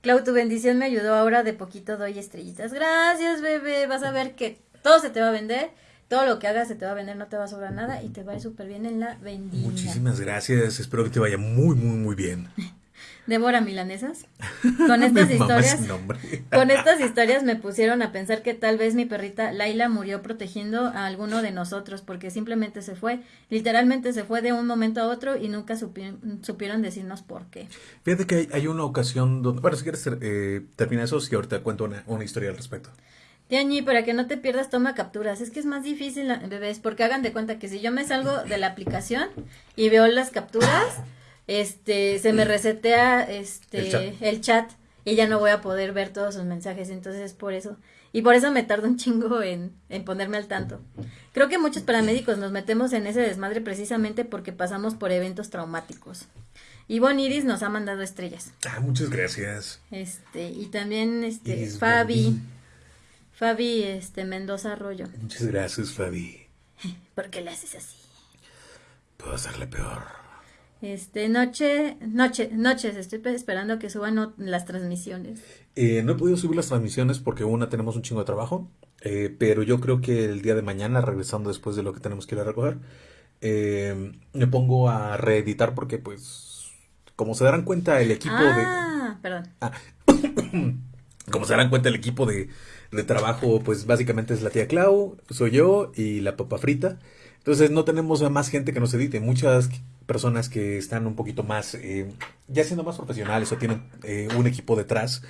Clau, tu bendición me ayudó ahora, de poquito doy estrellitas. Gracias, bebé. Vas a ver que todo se te va a vender. Todo lo que hagas se te va a vender, no te va a sobrar nada y te va a ir súper bien en la bendición. Muchísimas gracias. Espero que te vaya muy, muy, muy bien. Débora Milanesas. Con estas historias, con estas historias me pusieron a pensar que tal vez mi perrita Laila murió protegiendo a alguno de nosotros porque simplemente se fue, literalmente se fue de un momento a otro y nunca supieron decirnos por qué. Fíjate que hay, una ocasión donde, bueno, si quieres eh, termina eso, si ahorita cuento una, una historia al respecto. Tiañi, para que no te pierdas, toma capturas. Es que es más difícil, bebés, porque hagan de cuenta que si yo me salgo de la aplicación y veo las capturas, este, se me resetea este, el chat. y ya no voy a poder ver todos sus mensajes, entonces es por eso. Y por eso me tardo un chingo en, en ponerme al tanto. Creo que muchos paramédicos nos metemos en ese desmadre precisamente porque pasamos por eventos traumáticos. Ivonne Iris nos ha mandado estrellas. Ah, muchas gracias. Este, y también este Fabi. Fabi este Mendoza Arroyo. Muchas gracias, Fabi. ¿Por qué le haces así? Puedo hacerle peor. Este, noche, noche, noches, estoy esperando que suban las transmisiones. Eh, no he podido subir las transmisiones porque una tenemos un chingo de trabajo, eh, pero yo creo que el día de mañana, regresando después de lo que tenemos que ir a recoger, eh, me pongo a reeditar porque pues como se darán cuenta el equipo de... Ah, perdón. Ah, como se darán cuenta el equipo de, de, trabajo, pues básicamente es la tía Clau, soy yo y la papa frita. Entonces no tenemos a más gente que nos edite. Muchas personas que están un poquito más, eh, ya siendo más profesionales o tienen eh, un equipo detrás,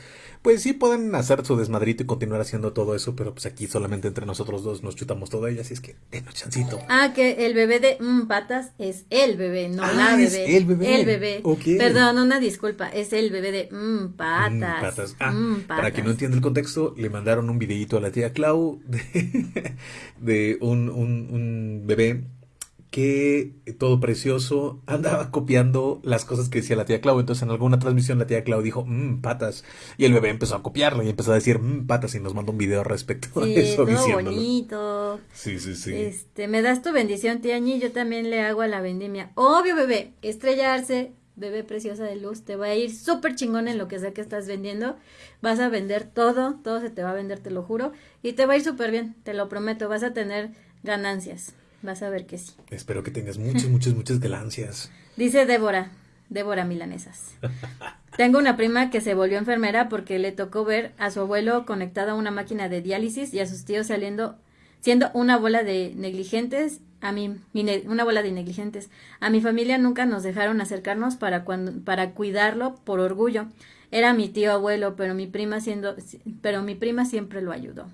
pues sí pueden hacer su desmadrito y continuar haciendo todo eso, pero pues aquí solamente entre nosotros dos nos chutamos todo ella, así es que denos chancito. Ah, que el bebé de mm, patas es el bebé, no ah, la bebé. el bebé. El bebé. Perdón, una disculpa, es el bebé de mm, patas. Mm, patas. Ah, mm, Para quien no entiende el contexto, le mandaron un videíto a la tía Clau de, de un, un, un bebé que todo precioso andaba copiando las cosas que decía la tía Clau. Entonces en alguna transmisión la tía Clau dijo, mmm, patas. Y el bebé empezó a copiarlo y empezó a decir, mmm, patas. Y nos mandó un video respecto a eso. Todo bonito. Sí, sí, sí. Este, me das tu bendición, tía Ñi. Yo también le hago a la vendimia. Obvio, bebé. Estrellarse, bebé preciosa de luz. Te va a ir súper chingón en lo que sea que estás vendiendo. Vas a vender todo. Todo se te va a vender, te lo juro. Y te va a ir súper bien. Te lo prometo. Vas a tener ganancias. Vas a ver que sí. Espero que tengas muchas, muchas, muchas ganancias. Dice Débora, Débora Milanesas. Tengo una prima que se volvió enfermera porque le tocó ver a su abuelo conectado a una máquina de diálisis y a sus tíos saliendo, siendo una bola de negligentes. A mí, una bola de negligentes. A mi familia nunca nos dejaron acercarnos para, cuando, para cuidarlo por orgullo. Era mi tío abuelo, pero mi prima siendo, pero mi prima siempre lo ayudó.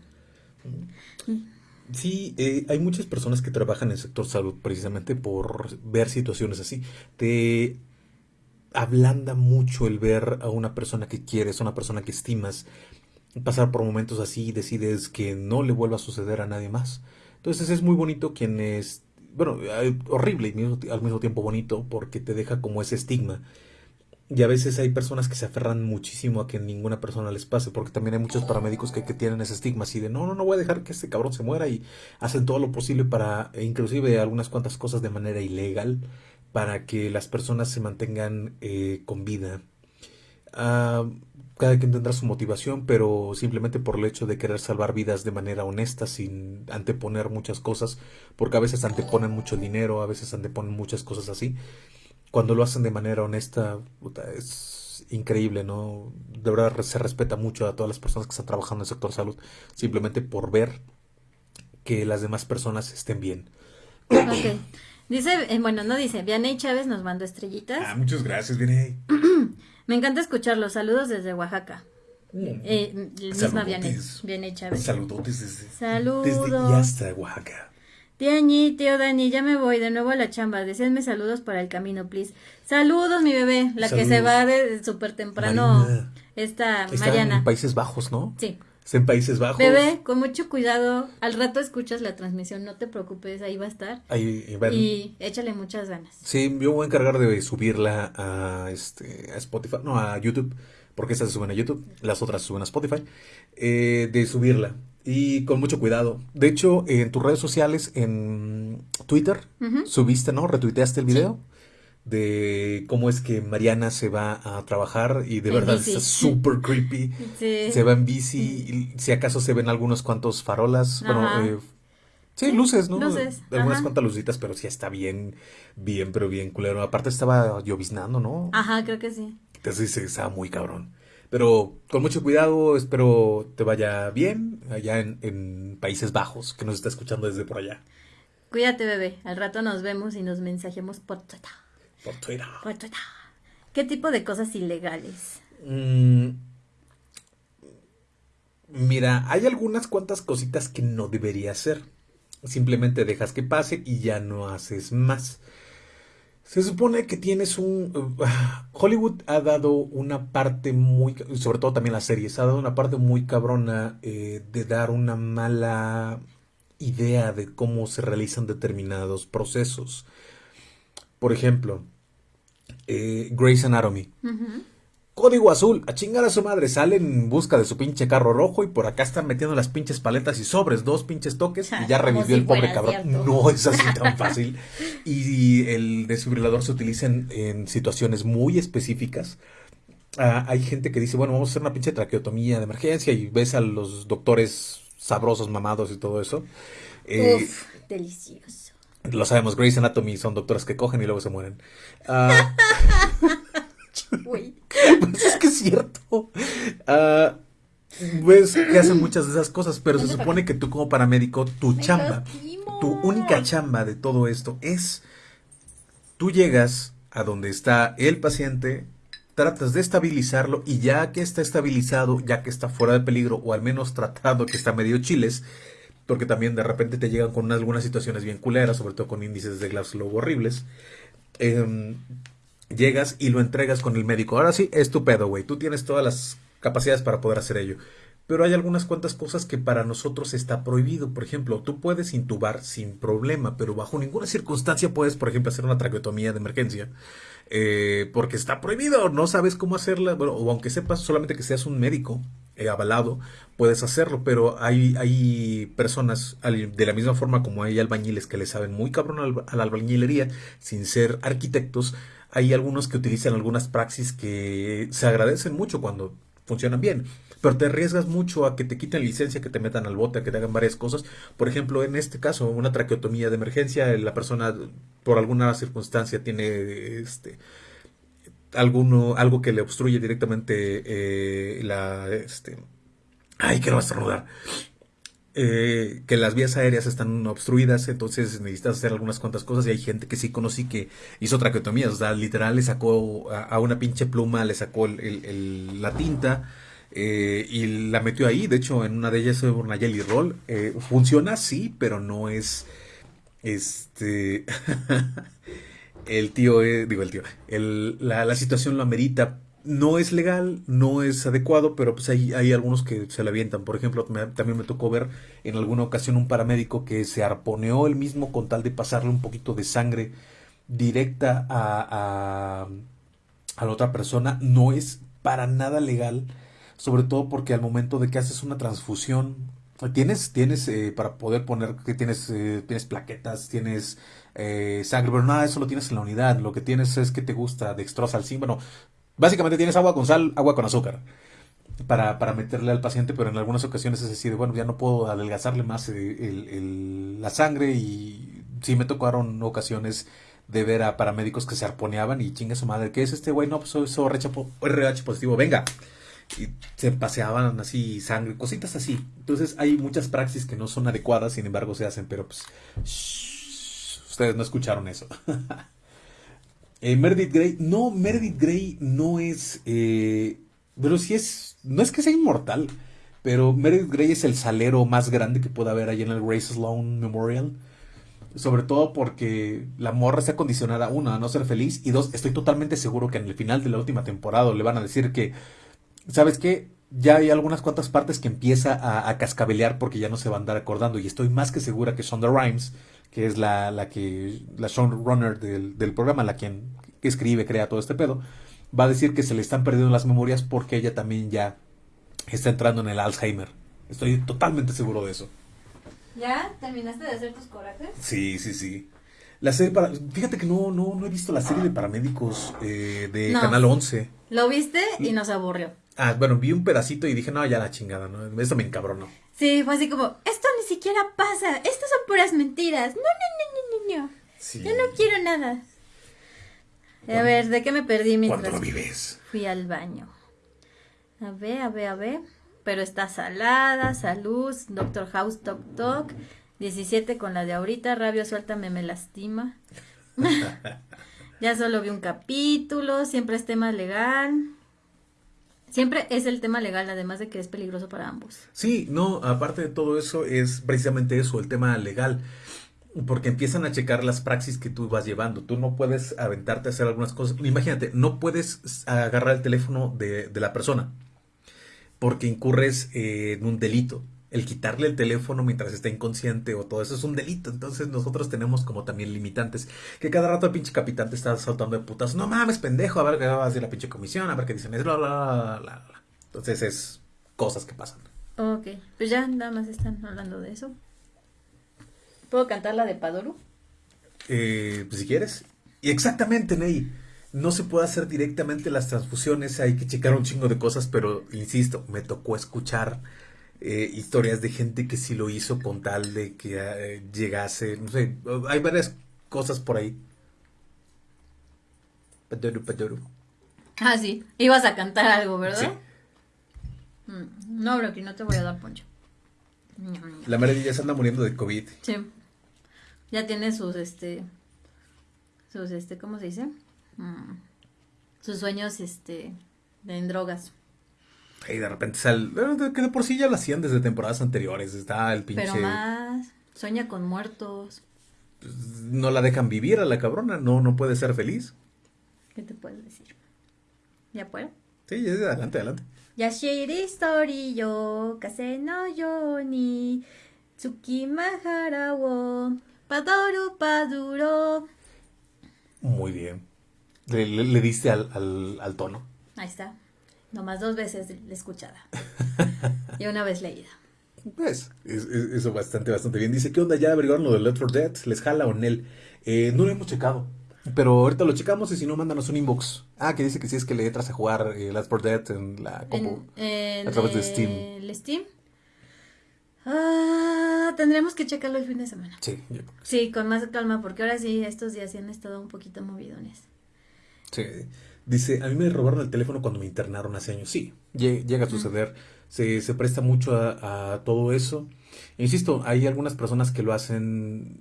Mm. Sí, eh, hay muchas personas que trabajan en el sector salud precisamente por ver situaciones así. Te ablanda mucho el ver a una persona que quieres, a una persona que estimas, pasar por momentos así y decides que no le vuelva a suceder a nadie más. Entonces es muy bonito quien es, bueno, eh, horrible y al mismo tiempo bonito porque te deja como ese estigma y a veces hay personas que se aferran muchísimo a que ninguna persona les pase, porque también hay muchos paramédicos que, tienen ese estigma así de no, no, no voy a dejar que este cabrón se muera y hacen todo lo posible para, e inclusive algunas cuantas cosas de manera ilegal, para que las personas se mantengan eh, con vida. Ah, cada quien tendrá su motivación, pero simplemente por el hecho de querer salvar vidas de manera honesta, sin anteponer muchas cosas, porque a veces anteponen mucho dinero, a veces anteponen muchas cosas así cuando lo hacen de manera honesta, es increíble, ¿no? De verdad se respeta mucho a todas las personas que están trabajando en el sector salud, simplemente por ver que las demás personas estén bien. Ok. Dice, eh, bueno, no dice, Vianey Chávez nos mandó estrellitas. Ah, muchas gracias, Vianey. Me encanta escucharlos. Saludos desde Oaxaca. Mm. Eh, misma Vianey, Chávez. Saludos desde, Saludos. desde y hasta Oaxaca. Tía Ñi, tío Dani, ya me voy de nuevo a la chamba. Deseenme saludos para el camino, please. Saludos, mi bebé, la que se va de súper temprano. Esta Está Mariana. en Países Bajos, ¿no? Sí. Está en Países Bajos. Bebé, con mucho cuidado. Al rato escuchas la transmisión, no te preocupes, ahí va a estar. Ahí, y échale muchas ganas. Sí, yo voy a encargar de subirla a, este, a Spotify, no, a YouTube, porque esta se suben a YouTube, las otras se suben a Spotify, eh, de subirla y con mucho cuidado. De hecho, en tus redes sociales, en Twitter, subiste, ¿no? Retuiteaste el video de cómo es que Mariana se va a trabajar y de verdad es súper creepy. Se va en bici, y si acaso se ven algunos cuantos farolas, bueno, eh, sí, luces, ¿no? Luces. Algunas cuantas lucitas, pero sí está bien, bien, pero bien culero. Aparte estaba lloviznando, ¿no? Ajá, creo que sí. Entonces sí, estaba muy cabrón. Pero con mucho cuidado, espero te vaya bien allá en, Países Bajos, que nos está escuchando desde por allá. Cuídate, bebé. Al rato nos vemos y nos mensajemos por Twitter. Por Twitter. Por Twitter. ¿Qué tipo de cosas ilegales? Mm, mira, hay algunas cuantas cositas que no debería hacer. Simplemente dejas que pase y ya no haces más. Se supone que tienes un... Hollywood ha dado una parte muy... Sobre todo también las series, ha dado una parte muy cabrona eh, de dar una mala idea de cómo se realizan determinados procesos. Por ejemplo, eh, Grey's Anatomy. Código azul, a chingar a su madre, sale en busca de su pinche carro rojo y por acá están metiendo las pinches paletas y sobres, dos pinches toques y ya revivió el pobre cabrón. No es así tan fácil. y el desfibrilador se utiliza en, situaciones muy específicas. Ah, hay gente que dice, bueno, vamos a hacer una pinche traqueotomía de emergencia y ves a los doctores sabrosos, mamados y todo eso. Eh, Uf, delicioso. Lo sabemos, Grey's Anatomy son doctoras que cogen y luego se mueren. Ah, pues es que es cierto. Uh, ves que hacen muchas de esas cosas, pero se supone que tú como paramédico, tu chamba, tu única chamba de todo esto es, tú llegas a donde está el paciente, tratas de estabilizarlo y ya que está estabilizado, ya que está fuera de peligro o al menos tratado que está medio chiles, porque también de repente te llegan con algunas situaciones bien culeras, sobre todo con índices de Glasgow horribles, eh, llegas y lo entregas con el médico. Ahora sí, es tu pedo, güey. Tú tienes todas las capacidades para poder hacer ello. Pero hay algunas cuantas cosas que para nosotros está prohibido. Por ejemplo, tú puedes intubar sin problema, pero bajo ninguna circunstancia puedes, por ejemplo, hacer una traqueotomía de emergencia. Eh, porque está prohibido, no sabes cómo hacerla, bueno, o aunque sepas solamente que seas un médico eh, avalado, puedes hacerlo, pero hay, hay personas, de la misma forma como hay albañiles que le saben muy cabrón a la albañilería, sin ser arquitectos, hay algunos que utilizan algunas praxis que se agradecen mucho cuando funcionan bien, pero te arriesgas mucho a que te quiten licencia, que te metan al bote, a que te hagan varias cosas. Por ejemplo, en este caso, una traqueotomía de emergencia, la persona por alguna circunstancia tiene este alguno algo que le obstruye directamente eh, la este ay quiero estornudar eh, que las vías aéreas están obstruidas, entonces necesitas hacer algunas cuantas cosas y hay gente que sí conocí que hizo traqueotomías, o sea, literal le sacó a, una pinche pluma, le sacó la tinta eh, y la metió ahí, de hecho en una de ellas fue una jelly roll, eh, funciona sí, pero no es este el tío, digo el tío, la, la situación lo amerita no es legal, no es adecuado, pero pues hay, hay algunos que se le avientan. Por ejemplo, también me tocó ver en alguna ocasión un paramédico que se arponeó él mismo con tal de pasarle un poquito de sangre directa a, a, la otra persona. No es para nada legal, sobre todo porque al momento de que haces una transfusión, tienes, tienes eh, para poder poner que tienes, eh, tienes plaquetas, tienes eh, sangre, pero nada eso lo tienes en la unidad. Lo que tienes es que te gusta dextrosa al bueno, Básicamente tienes agua con sal, agua con azúcar. Para, para meterle al paciente, pero en algunas ocasiones es decir, bueno, ya no puedo adelgazarle más el, la sangre y sí me tocaron ocasiones de ver a paramédicos que se arponeaban y chinga su madre, ¿qué es este güey? No, pues soy, RH positivo, venga. Y se paseaban así sangre, cositas así. Entonces hay muchas praxis que no son adecuadas, sin embargo se hacen, pero pues ustedes no escucharon eso. Eh, Meredith Grey, no, Meredith Grey no es, eh, pero sí es, no es que sea inmortal, pero Meredith Grey es el salero más grande que pueda haber ahí en el Grace Sloan Memorial. Sobre todo porque la morra está condicionada, uno, a no ser feliz, y dos, estoy totalmente seguro que en el final de la última temporada le van a decir que, ¿sabes qué? Ya hay algunas cuantas partes que empieza a, cascabelear porque ya no se va a andar acordando, y estoy más que segura que Shonda Rhimes que es la, la que, la showrunner del, del programa, la quien escribe, crea todo este pedo, va a decir que se le están perdiendo las memorias porque ella también ya está entrando en el Alzheimer. Estoy totalmente seguro de eso. ¿Ya? ¿Terminaste de hacer tus corajes? Sí, sí, sí. La serie para... Fíjate que no, no, no he visto la serie de paramédicos eh, de Canal 11. Lo viste y nos aburrió. Ah, bueno, vi un pedacito y dije, no, ya la chingada, ¿no? Eso me encabronó. Sí, fue así como, esto ni siquiera pasa, estas son puras mentiras. No, no, no, no, no, no. Yo no quiero nada. A ver, ¿de qué me perdí mientras lo vives? fui al baño? A ver, a ver, a ver. Pero está salada, salud, Doctor House, Toc Toc. 17 con la de ahorita, rabio suéltame, me lastima. ya solo vi un capítulo, siempre es tema legal. Siempre es el tema legal, además de que es peligroso para ambos. Sí, no, aparte de todo eso, es precisamente eso, el tema legal. porque empiezan a checar las praxis que tú vas llevando. Tú no puedes aventarte a hacer algunas cosas. Imagínate, no puedes agarrar el teléfono de, la persona porque incurres en un delito. El quitarle el teléfono mientras está inconsciente o todo eso es un delito. Entonces nosotros tenemos como también limitantes. Que cada rato el pinche capitán te está saltando de putas. No mames, pendejo, a ver qué va a decir la pinche comisión, a ver qué dicen. Bla, bla, bla, bla. Entonces es cosas que pasan. Ok, pues ya nada más están hablando de eso. ¿Puedo cantar la de Padoru? Eh, pues si quieres. Y exactamente, Ney. No se puede hacer directamente las transfusiones, hay que checar un chingo de cosas, pero insisto, me tocó escuchar eh, historias de gente que sí lo hizo con tal de que eh, llegase, no sé, hay varias cosas por ahí. Padoru, Padoru. Ah, sí, ibas a cantar algo, ¿verdad? Sí. Mm, no, Brocky, no te voy a dar poncho. La Mary ya se anda muriendo de COVID. Sí ya tiene sus, este, sus, este, ¿cómo se dice? Mm, sus sueños, este, en drogas. Y de repente sale, que de por sí ya lo hacían desde temporadas anteriores, está el pinche... Pero más, sueña con muertos. Pues, no la dejan vivir a la cabrona, no, no puede ser feliz. ¿Qué te puedes decir? ¿Ya puedo? Sí, adelante, adelante. Yashiri story yo, kase no yo ni, tsukimahara wo, Paduro, Paduro. Muy bien. Le, diste al, al, tono. Ahí está. Nomás dos veces escuchada. y una vez leída. Pues, eso bastante, bastante bien. Dice, ¿qué onda? ¿Ya averiguaron lo de Left 4 Dead? ¿Les jala o Nel? Eh, no lo hemos checado. Pero ahorita lo checamos y si no, mándanos un inbox. Ah, que dice que si es que le entras a jugar eh, Left 4 Dead en la compu. a través de Steam. ¿El Steam? Ah, tendremos que checarlo el fin de semana. Sí, sí, con más calma, porque ahora sí, estos días sí han estado un poquito movidones. Sí. Dice, a mí me robaron el teléfono cuando me internaron hace años. Sí, llega a suceder. Se, se presta mucho a, todo eso. Insisto, hay algunas personas que lo hacen,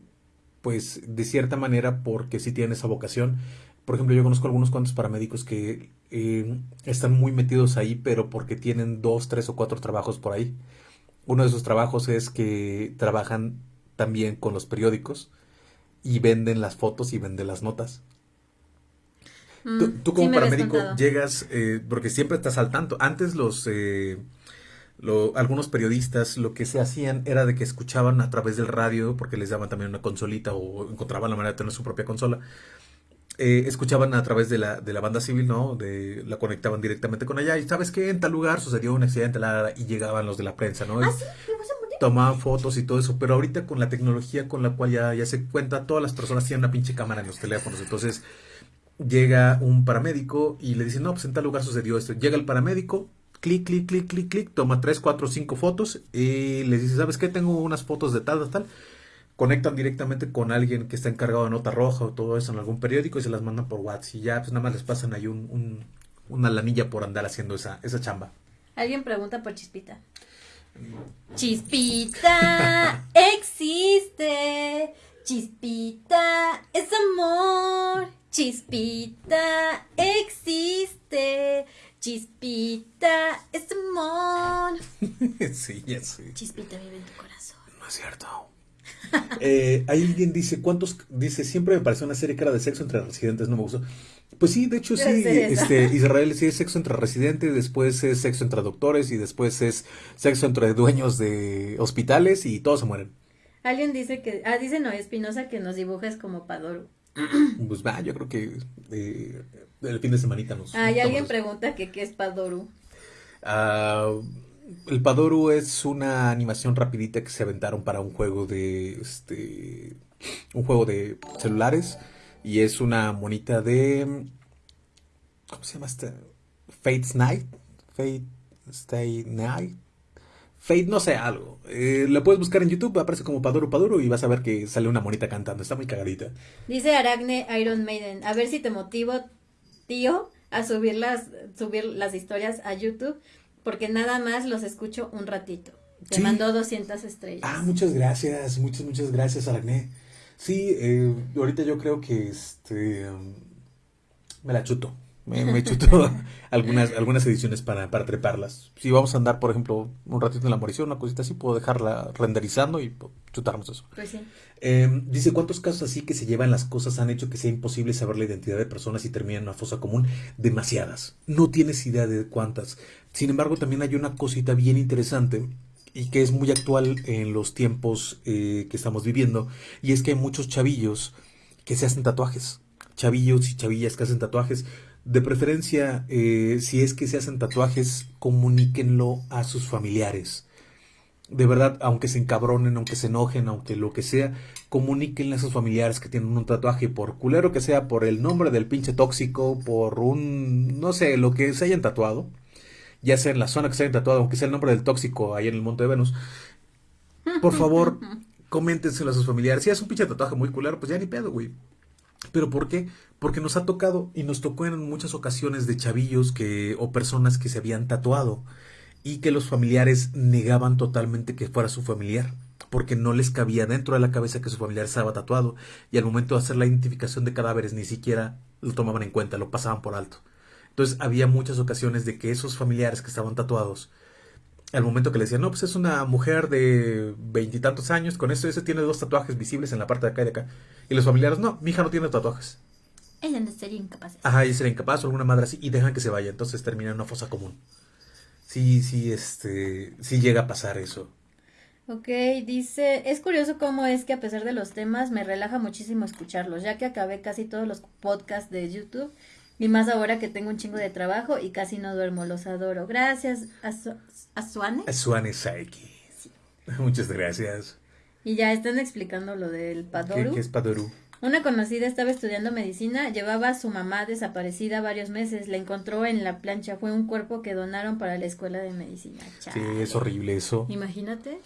pues, de cierta manera porque sí tienen esa vocación. Por ejemplo, yo conozco algunos cuantos paramédicos que eh, están muy metidos ahí, pero porque tienen dos, tres o cuatro trabajos por ahí. Uno de sus trabajos es que trabajan también con los periódicos y venden las fotos y venden las notas. Tú, mm, como paramédico llegas, eh, porque siempre estás al tanto. Antes los, eh, algunos periodistas lo que se hacían era de que escuchaban a través del radio, porque les daban también una consolita o encontraban la manera de tener su propia consola. Eh, escuchaban a través de la, de la banda civil, ¿no? De, la conectaban directamente con allá. Y sabes que en tal lugar sucedió un accidente y llegaban los de la prensa, ¿no? ¿Ah, tomaban fotos y todo eso. Pero ahorita con la tecnología con la cual ya, ya se cuenta, todas las personas tienen una pinche cámara en los teléfonos. Entonces llega un paramédico y le dice, no, pues en tal lugar sucedió esto. Llega el paramédico, clic, clic, clic, clic, clic, toma tres, cuatro, cinco fotos y le dice, ¿sabes qué? Tengo unas fotos de tal, tal, tal conectan directamente con alguien que está encargado de nota roja o todo eso en algún periódico y se las mandan por WhatsApp y ya pues nada más les pasan ahí un, una lanilla por andar haciendo esa, esa chamba. Alguien pregunta por Chispita. Chispita existe. Chispita es amor. Chispita existe. Chispita es amor. sí, ya sé. Chispita vive en tu corazón. No es cierto. Eh, alguien dice, ¿cuántos? Dice, siempre me pareció una serie que era de sexo entre residentes, no me gustó. Pues sí, de hecho sí, este, Israel sí es sexo entre residentes, después es sexo entre doctores y después es sexo entre dueños de hospitales y todos se mueren. Alguien dice que, ah, dice Noé Espinosa que nos dibujas como Padoru. Pues va, yo creo que eh, el fin de semanita nos... Ah, y alguien pregunta que qué es Padoru. Ah el Padoru es una animación rapidita que se aventaron para un juego de este un juego de celulares y es una monita de ¿cómo se llama esta? Fate's Night, Fate Stay Night. Fate, no sé, algo. Eh, la puedes buscar en YouTube, aparece como Padoru Padoru y vas a ver que sale una monita cantando. Está muy cagadita. Dice Aragne Iron Maiden, a ver si te motivo, tío, a subir las, subir las historias a YouTube porque nada más los escucho un ratito. Te mandó 200 estrellas. Ah, muchas gracias, muchas, muchas gracias, Aracné. Sí, eh, ahorita yo creo que este me la chuto. Me, me chuto algunas, algunas ediciones para, para treparlas. Si vamos a andar, por ejemplo, un ratito en la morición, una cosita así, puedo dejarla renderizando y chutarnos eso. Pues sí. Eh, dice, ¿cuántos casos así que se llevan las cosas han hecho que sea imposible saber la identidad de personas y terminan en una fosa común? Demasiadas. No tienes idea de cuántas. Sin embargo, también hay una cosita bien interesante y que es muy actual en los tiempos eh, que estamos viviendo, y es que hay muchos chavillos que se hacen tatuajes. Chavillos y chavillas que hacen tatuajes. De preferencia, eh, si es que se hacen tatuajes, comuníquenlo a sus familiares. De verdad, aunque se encabronen, aunque se enojen, aunque lo que sea, comuníquenle a sus familiares que tienen un tatuaje, por culero que sea, por el nombre del pinche tóxico, por un, no sé, lo que se hayan tatuado, ya sea en la zona que se hayan tatuado, aunque sea el nombre del tóxico ahí en el Monte de Venus, por favor, coméntenselo a sus familiares. Si es un pinche tatuaje muy culero, pues ya ni pedo, güey. ¿Pero por qué? Porque nos ha tocado y nos tocó en muchas ocasiones de chavillos que o personas que se habían tatuado y que los familiares negaban totalmente que fuera su familiar, porque no les cabía dentro de la cabeza que su familiar estaba tatuado y al momento de hacer la identificación de cadáveres ni siquiera lo tomaban en cuenta, lo pasaban por alto. Entonces había muchas ocasiones de que esos familiares que estaban tatuados al momento que le decían, no, pues es una mujer de veintitantos años, con eso ese tiene dos tatuajes visibles en la parte de acá y de acá. Y los familiares, no, mi hija no tiene tatuajes. Ella no sería incapaz. Ajá, ella sería incapaz o alguna madre así, y dejan que se vaya, entonces termina en una fosa común. Sí, sí, este, sí llega a pasar eso. Ok, dice, es curioso cómo es que a pesar de los temas me relaja muchísimo escucharlos, ya que acabé casi todos los podcasts de YouTube y más ahora que tengo un chingo de trabajo y casi no duermo, los adoro. Gracias, Asu Asuane. Asuane Saiki. Muchas gracias. Y ya están explicando lo del Padoru. ¿Qué, qué es Padoru? Una conocida estaba estudiando medicina, llevaba a su mamá desaparecida varios meses, la encontró en la plancha, fue un cuerpo que donaron para la escuela de medicina. Sí, es horrible eso. Imagínate.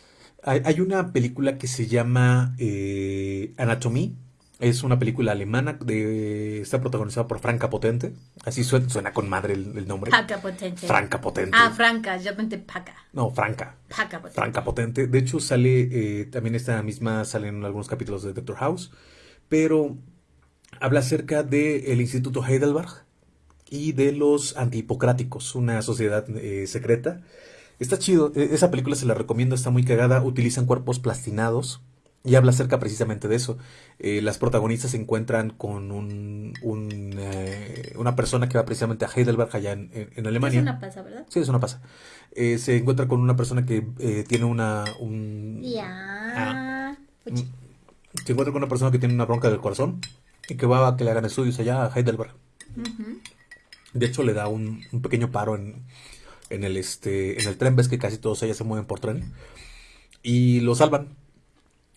Hay, hay una película que se llama eh, Anatomía. Es una película alemana, de, está protagonizada por Franca Potente. Así suena, suena con madre el, el nombre. Paca potente. Franca Potente. Ah, Franca, yo pensé Paca. No, Franca. Paca potente. Franca Potente. De hecho, sale, eh, también esta misma, sale en algunos capítulos de Doctor House. Pero habla acerca del Instituto Heidelberg y de los antihipocráticos, una sociedad eh, secreta. Está chido, e- esa película se la recomiendo, está muy cagada. Utilizan cuerpos plastinados y habla acerca precisamente de eso. Eh, las protagonistas se encuentran con un, un, eh, una persona que va precisamente a Heidelberg, allá en, en- en Alemania. Es una pasa, ¿verdad? Sí, es una pasa. Eh, se encuentra con una persona que eh, tiene una... Un, Ya. Mm, Se encuentra con una persona que tiene una bronca del corazón y que va a que le hagan estudios allá a Heidelberg. De hecho, le da un, un pequeño paro en, en el este en el tren. Ves que casi todos ellas se mueven por tren. Y lo salvan.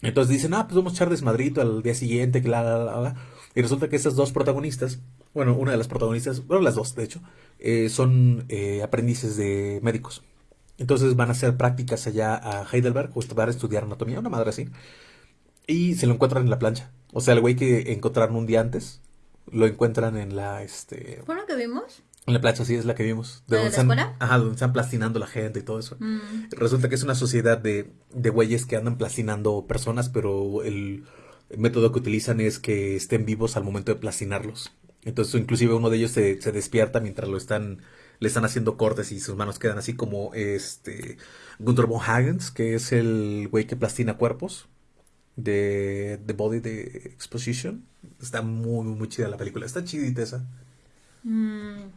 Entonces dicen, ah, pues vamos a echar desmadrito al día siguiente, que la. Y resulta que estas dos protagonistas, bueno, una de las protagonistas, bueno, las dos, de hecho, eh, son eh, aprendices de médicos. Entonces van a hacer prácticas allá a Heidelberg, o van a estudiar anatomía, una madre así. Y se lo encuentran en la plancha. O sea, el güey que encontraron un día antes, lo encuentran en la, este, ¿Fue lo que vimos? En la plancha, sí, es la que vimos. ¿La de donde la están, escuela? ajá, donde están plastinando la gente y todo eso. Mm. Resulta que es una sociedad de, de güeyes que andan plastinando personas, pero el método que utilizan es que estén vivos al momento de plastinarlos. Entonces, inclusive uno de ellos se, se despierta mientras lo están, le están haciendo cortes y sus manos quedan así como este Gunther von Hagens, que es el güey que plastina cuerpos de The Body de Exposition. Está muy, muy chida la película. Está chidita esa. Mm.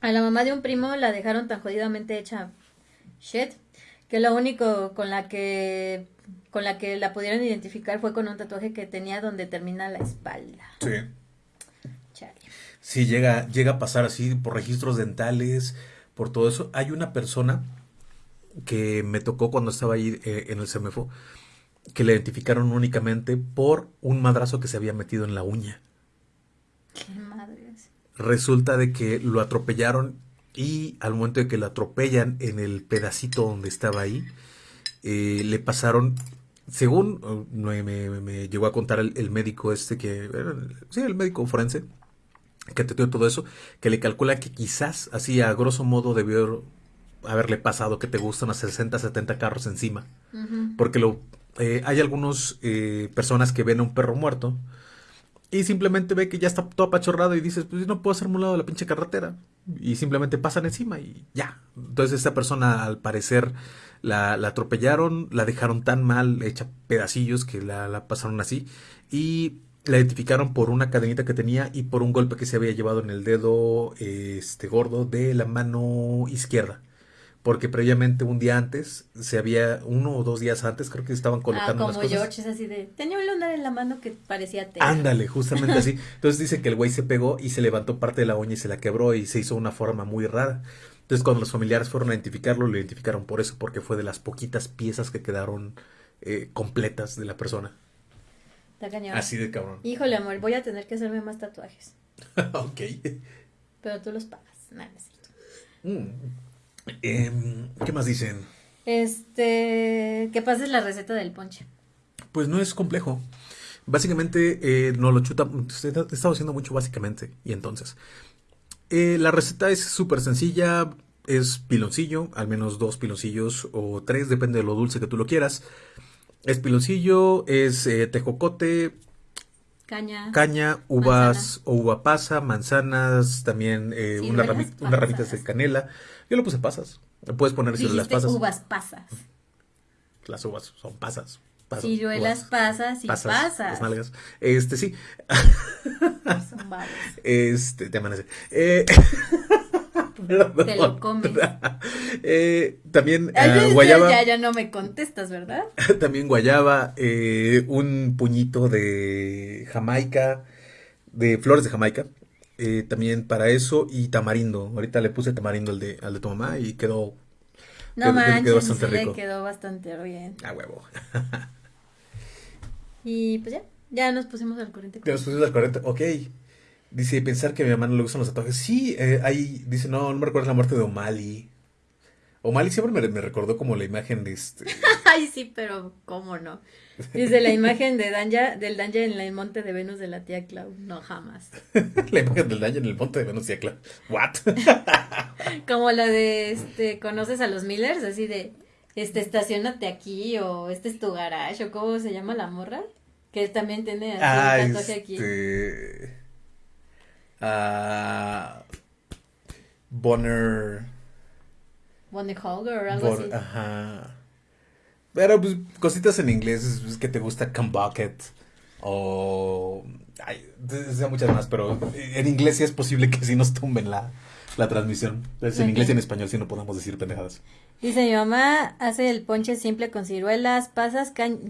A la mamá de un primo la dejaron tan jodidamente hecha shit que lo único con la que con la que la pudieron identificar fue con un tatuaje que tenía donde termina la espalda. Sí. Chale. Sí, llega, llega a pasar así por registros dentales, por todo eso. Hay una persona que me tocó cuando estaba ahí eh, en el CEMEFO, que le identificaron únicamente por un madrazo que se había metido en la uña. Qué madres. Resulta de que lo atropellaron y al momento de que lo atropellan en el pedacito donde estaba ahí, eh, le pasaron, según eh, me, me- me llegó a contar el, el médico este que, sí, el médico forense, que atendió todo eso, que le calcula que quizás así a grosso modo debió haberle pasado que te gustan a 60, 70 carros encima. Porque lo, eh, hay algunas personas que ven a un perro muerto y simplemente ve que ya está todo apachorrado y dices, pues no puedo hacerme un lado de la pinche carretera. Y simplemente pasan encima y ya. Entonces esta persona al parecer la, la atropellaron, la dejaron tan mal, hecha pedacillos que la, la pasaron así. Y la identificaron por una cadenita que tenía y por un golpe que se había llevado en el dedo este gordo de la mano izquierda porque previamente un día antes, se había, uno o dos días antes, creo que estaban colocando ah, como George es así de, tenía un lunar en la mano que parecía tela. Ándale, justamente así. Entonces dice que el güey se pegó y se levantó parte de la uña y se la quebró y se hizo una forma muy rara. Entonces cuando los familiares fueron a identificarlo, lo identificaron por eso, porque fue de las poquitas piezas que quedaron eh, completas de la persona. Está cañón. Así de cabrón. Híjole, amor, voy a tener que hacerme más tatuajes. ok. Pero tú los pagas. Nada, es cierto. Mm. Em, ¿Qué más dicen? Este, que pases la receta del ponche. Pues no es complejo. Básicamente, eh, no lo chuta. He estado haciendo mucho básicamente. Y entonces, eh, la receta es súper sencilla. Es piloncillo, al menos dos piloncillos o tres, depende de lo dulce que tú lo quieras. Es piloncillo, es eh, tejocote, caña, caña uvas o uva pasa, manzanas, también eh, una unas ramitas de canela. Yo le puse pasas. Puedes poner las pasas. uvas pasas. Las uvas son pasas. pasas Ciruelas pasas y pasas. Las nalgas. Este, sí. Son Este, te amanece. Eh, te lo comes. Eh, también uh, guayaba. Ya, ya no me contestas, ¿verdad? también guayaba, eh, un puñito de Jamaica, de flores de Jamaica. Eh, también para eso y tamarindo. Ahorita le puse tamarindo al de, al de tu mamá y quedó. No quedó, manches, quedó bastante rico. quedó bastante bien. A huevo. y pues ya, ya nos pusimos al corriente. Ya nos pusimos al corriente, ok. Dice, pensar que a mi mamá no le gustan los tatuajes. Sí, eh, ahí dice, no, no me recuerdo la muerte de O'Malley. O'Malley siempre me, me, recordó como la imagen de este. Ay, sí, pero ¿cómo no? Dice la imagen de Danja, del Danja en el monte de Venus de la tía Clau. No, jamás. la imagen del Danja en el monte de Venus de la tía Clau. ¿What? como la de, este, ¿conoces a los Millers? Así de, este, estacionate aquí o este es tu garage o ¿cómo se llama la morra? Que también tiene así ah, un tatuaje aquí. Este... Ah, Bonner. Bonner Holger o algo así. Ajá. Pero pues cositas en inglés es, que te gusta Come Bucket o hay muchas más, pero en inglés sí es posible que sí nos tumben la, la transmisión. Es en inglés y en español sí no podemos decir pendejadas. Dice mi mamá hace el ponche simple con ciruelas, pasas, caña,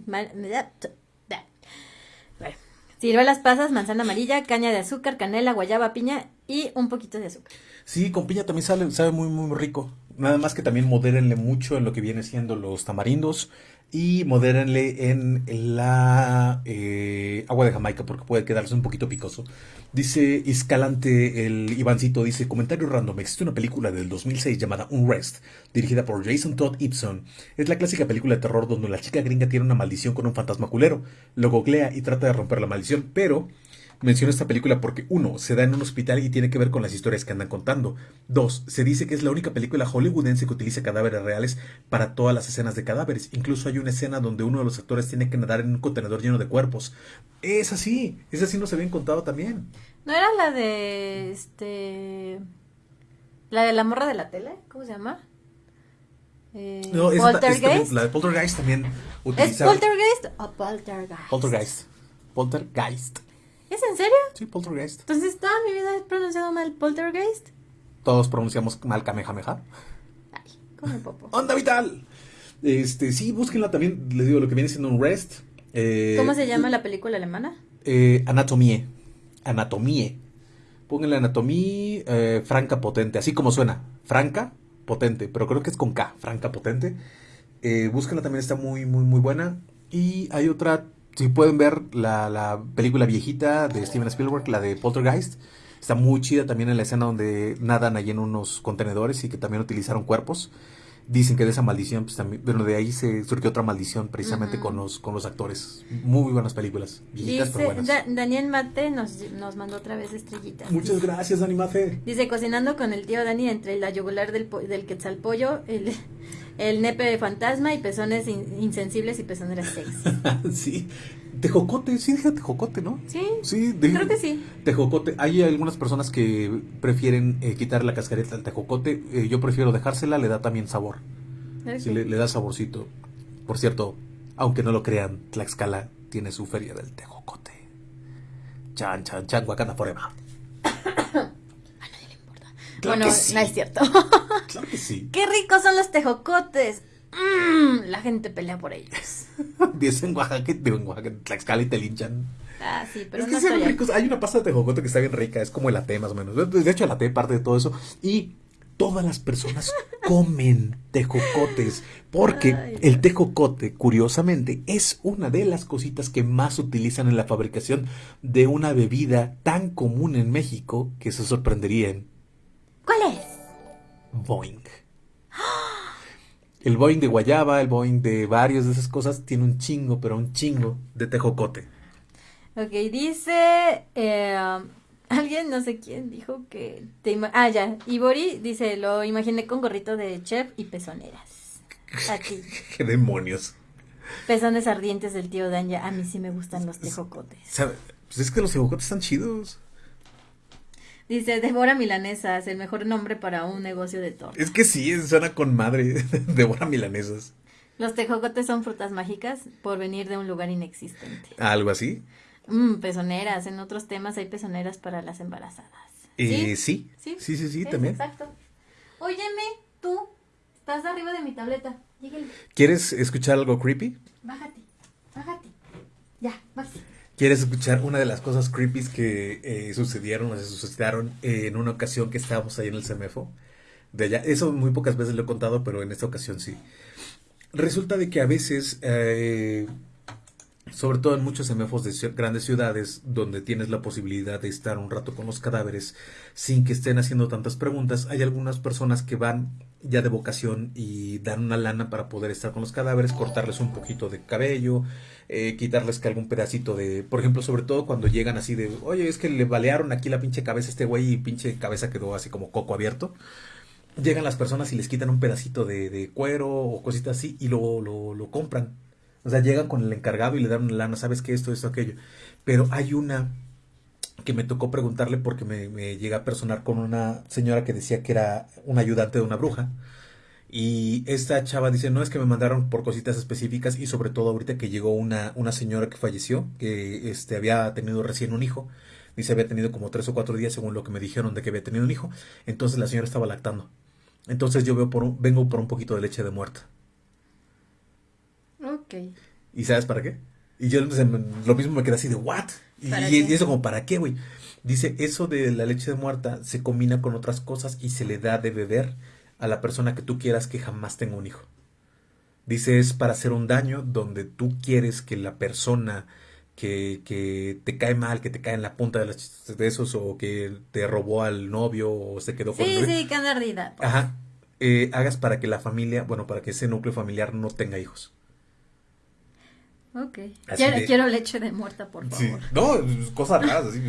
ciruelas, pasas, manzana amarilla, caña de azúcar, canela, guayaba, piña y un poquito de azúcar. Sí, con piña también sale, sabe muy, muy rico. Nada más que también modérenle mucho en lo que viene siendo los tamarindos y modérenle en la eh, agua de Jamaica porque puede quedarse un poquito picoso. Dice Escalante el Ivancito, dice, comentario random, existe una película del 2006 llamada Unrest, dirigida por Jason Todd Ibson. Es la clásica película de terror donde la chica gringa tiene una maldición con un fantasma culero. Lo googlea y trata de romper la maldición, pero Menciono esta película porque, uno, se da en un hospital y tiene que ver con las historias que andan contando. Dos, se dice que es la única película hollywoodense que utiliza cadáveres reales para todas las escenas de cadáveres. Incluso hay una escena donde uno de los actores tiene que nadar en un contenedor lleno de cuerpos. Es así, es así nos habían contado también. ¿No era la de este la de la morra de la tele? ¿Cómo se llama? Eh, no, es, Poltergeist. la de Poltergeist también utiliza. ¿Es Poltergeist o Poltergeist? Poltergeist. Poltergeist. ¿Es en serio? Sí, poltergeist. Entonces, toda mi vida he pronunciado mal poltergeist. Todos pronunciamos mal kamehameha. Ay, come popo. ¡Onda vital! Este, sí, búsquenla también, les digo, lo que viene siendo un rest. Eh, ¿Cómo se llama la película alemana? Eh, Anatomie. Anatomie. Pónganle anatomía eh, franca potente, así como suena. Franca potente, pero creo que es con K, franca potente. Búsquenla también, está muy, muy, muy buena. Y hay otra si pueden ver la, película viejita de Steven Spielberg, la de Poltergeist, está muy chida también en la escena donde nadan allí en unos contenedores y que también utilizaron cuerpos. Dicen que de esa maldición, pues también, bueno, de ahí se surgió otra maldición precisamente con los con los actores. Muy buenas películas, viejitas Dice, pero buenas. Daniel Mate nos, nos mandó otra vez estrellitas. Muchas gracias, Dani Mate. Dice, cocinando con el tío Dani entre la yugular del, del quetzalpollo, el, el nepe de fantasma y pezones insensibles y pezoneras sexy. sí, Tejocote, sí, dije tejocote, ¿no? Sí. Sí, creo que sí. Tejocote. Hay algunas personas que prefieren eh, quitar la cascareta al tejocote. Eh, yo prefiero dejársela, le da también sabor. Sí, le, da saborcito. Por cierto, aunque no lo crean, Tlaxcala tiene su feria del tejocote. Chan, chan, chan, Wakanda Forever. A nadie le importa. bueno, no es cierto. claro que sí. Qué ricos son los tejocotes. Mm, la gente pelea por ellos. Dicen en Oaxaca, en Oaxaca, Tlaxcala y te linchan. Ah, sí, pero es que ricos. Hay una pasta de tejocote que está bien rica, es como el ate más o menos. De hecho, el ate parte de todo eso. Y todas las personas comen tejocotes, porque el tejocote, curiosamente, es una de las cositas que más utilizan en la fabricación de una bebida tan común en México que se sorprenderían. ¿Cuál es? Boing. El Boeing de Guayaba, el Boeing de varios de esas cosas, tiene un chingo, pero un chingo de tejocote. Ok, dice. Eh, alguien, no sé quién, dijo que. Te ah, ya. Ibori dice: Lo imaginé con gorrito de chef y pezoneras. A ti. ¿Qué demonios? Pezones ardientes del tío Danya. A mí sí me gustan los tejocotes. Pues es que los tejocotes están chidos. Dice, Débora Milanesas, el mejor nombre para un negocio de tortas. Es que sí, suena con madre, Débora Milanesas. Los tejocotes son frutas mágicas por venir de un lugar inexistente. ¿Algo así? Mm, pezoneras, en otros temas hay pezoneras para las embarazadas. Eh, ¿Sí? ¿Sí? Sí, sí, sí, también. Exacto. Óyeme, tú, estás arriba de mi tableta. ¿Quieres escuchar algo creepy? Bájate, bájate. Ya, bájate. ¿Quieres escuchar una de las cosas creepy que eh, sucedieron o se suscitaron en una ocasión que estábamos ahí en el CEMEFO? De allá. Eso muy pocas veces lo he contado, pero en esta ocasión sí. Resulta de que a veces, eh, sobre todo en muchos CEMEFOS de grandes ciudades, donde tienes la posibilidad de estar un rato con los cadáveres sin que estén haciendo tantas preguntas, hay algunas personas que van ya de vocación y dan una lana para poder estar con los cadáveres, cortarles un poquito de cabello, eh, quitarles que algún pedacito de, por ejemplo, sobre todo cuando llegan así de, oye, es que le balearon aquí la pinche cabeza a este güey y pinche cabeza quedó así como coco abierto. Llegan las personas y les quitan un pedacito de, cuero o cositas así y lo, lo, compran. O sea, llegan con el encargado y le dan una lana, ¿sabes qué? Esto, esto, aquello. Pero hay una que me tocó preguntarle porque me, me llega a personar con una señora que decía que era un ayudante de una bruja y esta chava dice, no es que me mandaron por cositas específicas y sobre todo ahorita que llegó una, una señora que falleció, que este, había tenido recién un hijo, dice había tenido como tres o cuatro días según lo que me dijeron de que había tenido un hijo, entonces la señora estaba lactando. Entonces yo veo por un, vengo por un poquito de leche de muerta. Ok. ¿Y sabes para qué? Y yo lo mismo me quedé así de, ¿what? Y, y eso como, ¿para qué, güey? Dice, eso de la leche de muerta se combina con otras cosas y se le da de beber a la persona que tú quieras que jamás tenga un hijo. Dice es para hacer un daño donde tú quieres que la persona que, que, te cae mal, que te cae en la punta de los besos o que te robó al novio o se quedó con Sí, sí, que ardida. Pues. Ajá. Eh, hagas para que la familia, bueno, para que ese núcleo familiar no tenga hijos. Ok. Quiero, leche de muerta, por favor. No, cosas raras, así.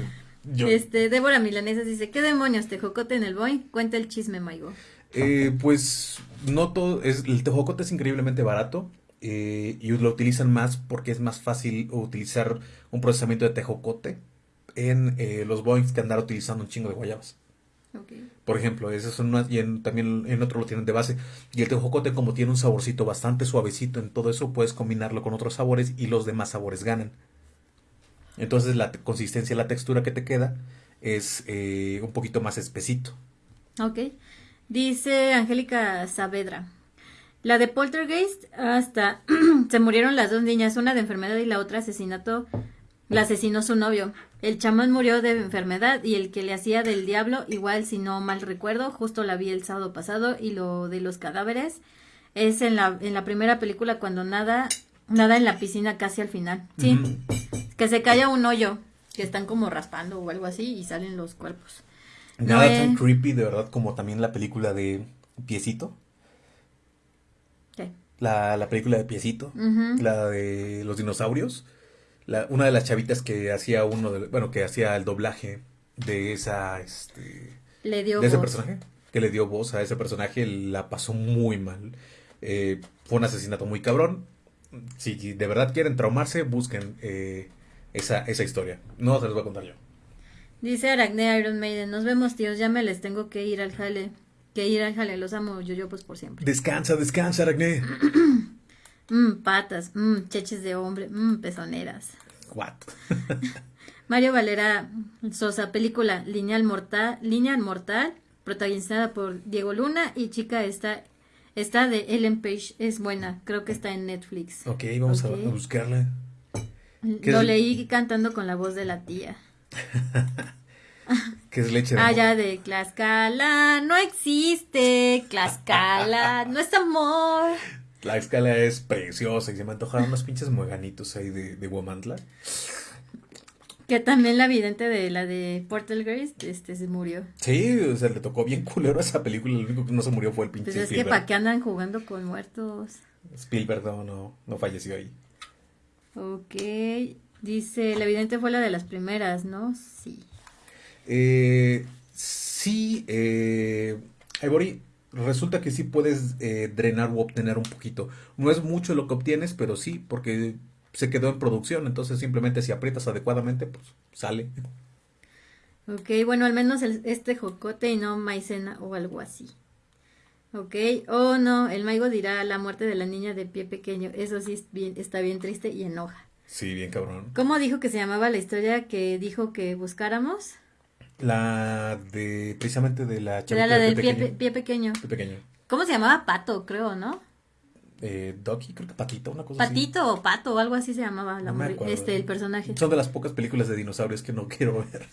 Este, Débora Milanesas dice, ¿qué demonios, te jocote en el boy? Cuenta el chisme, Maigo. Eh, pues no todo, es, el tejocote es increíblemente barato eh, y lo utilizan más porque es más fácil utilizar un procesamiento de tejocote en eh, los Boeings que andar utilizando un chingo de guayabas. Por ejemplo, eso son y también en otro lo tienen de base. Y el tejocote, como tiene un saborcito bastante suavecito en todo eso, puedes combinarlo con otros sabores y los demás sabores ganan. Entonces la consistencia, la textura que te queda es un poquito más espesito. Ok. Dice Angélica Saavedra. La de Poltergeist, hasta se murieron las dos niñas, una de enfermedad y la otra asesinato, la asesinó su novio. El chamán murió de enfermedad y el que le hacía del diablo, igual si no mal recuerdo, justo la vi el sábado pasado y lo de los cadáveres es en la, en la primera película cuando nada, nada en la piscina casi al final. Sí, que se calla un hoyo, que están como raspando o algo así y salen los cuerpos. Nada tan creepy, de verdad, como también la película de Piecito. ¿Qué? La, la película de Piecito, la de los dinosaurios. La, una de las chavitas que hacía uno de, bueno, que hacía el doblaje de esa, este, le dio de ese personaje, que le dio voz a ese personaje, la pasó muy mal. Eh, fue un asesinato muy cabrón si de verdad quieren traumarse, busquen eh, esa, esa historia. No se los voy a contar yo. Dice Aracne Iron Maiden, nos vemos tíos, ya me les tengo que ir al jale. Que ir al jale, los amo yo yo pues por siempre. Descansa, descansa, Aracne. Mmm, patas, mmm, cheches de hombre, mmm, pezoneras. What? Mario Valera Sosa, película Lineal Mortal, Lineal Mortal, protagonizada por Diego Luna y chica está está de Ellen Page, es buena, creo que está en Netflix. Ok, vamos. A, a buscarla. ¿Qué Lo es? leí cantando con la voz de la tía. ¿Qué es leche de Ah, amor? ya de Tlaxcala, no existe, Tlaxcala, no es amor. La escala es preciosa y se me antojaron unos pinches mueganitos ahí de, de. Que también la vidente de la de Portal Grace, este, se murió. Sí, o sea, le tocó bien culero a esa película. Lo único que no se murió fue el pinche Pues es que para qué andan jugando con muertos. Spielberg no, no, no falleció ahí. Ok, dice, la vidente fue la de las primeras, ¿no? Sí. Eh, sí, eh, Ivory, resulta que sí puedes eh, drenar o obtener un poquito. No es mucho lo que obtienes, pero sí, porque se quedó en producción. Entonces simplemente si aprietas adecuadamente, pues sale. Ok, bueno, al menos el- este jocote y no maicena o algo así. Ok, oh no, el maigo dirá la muerte de la niña de pie pequeño. Eso sí es bien- está bien triste y enoja. Sí, bien cabrón. ¿Cómo dijo que se llamaba la historia que dijo que buscáramos? La de, precisamente de la chavita la de del pie pie, pequeño. pe- pie pequeño. Pie pequeño. ¿Cómo se llamaba? Pato, creo, ¿no? Eh, Ducky, creo que Patito, una cosa así. Patito o Pato o algo así se llamaba la No me acuerdo. este el personaje. Son de las pocas películas de dinosaurios que no quiero ver.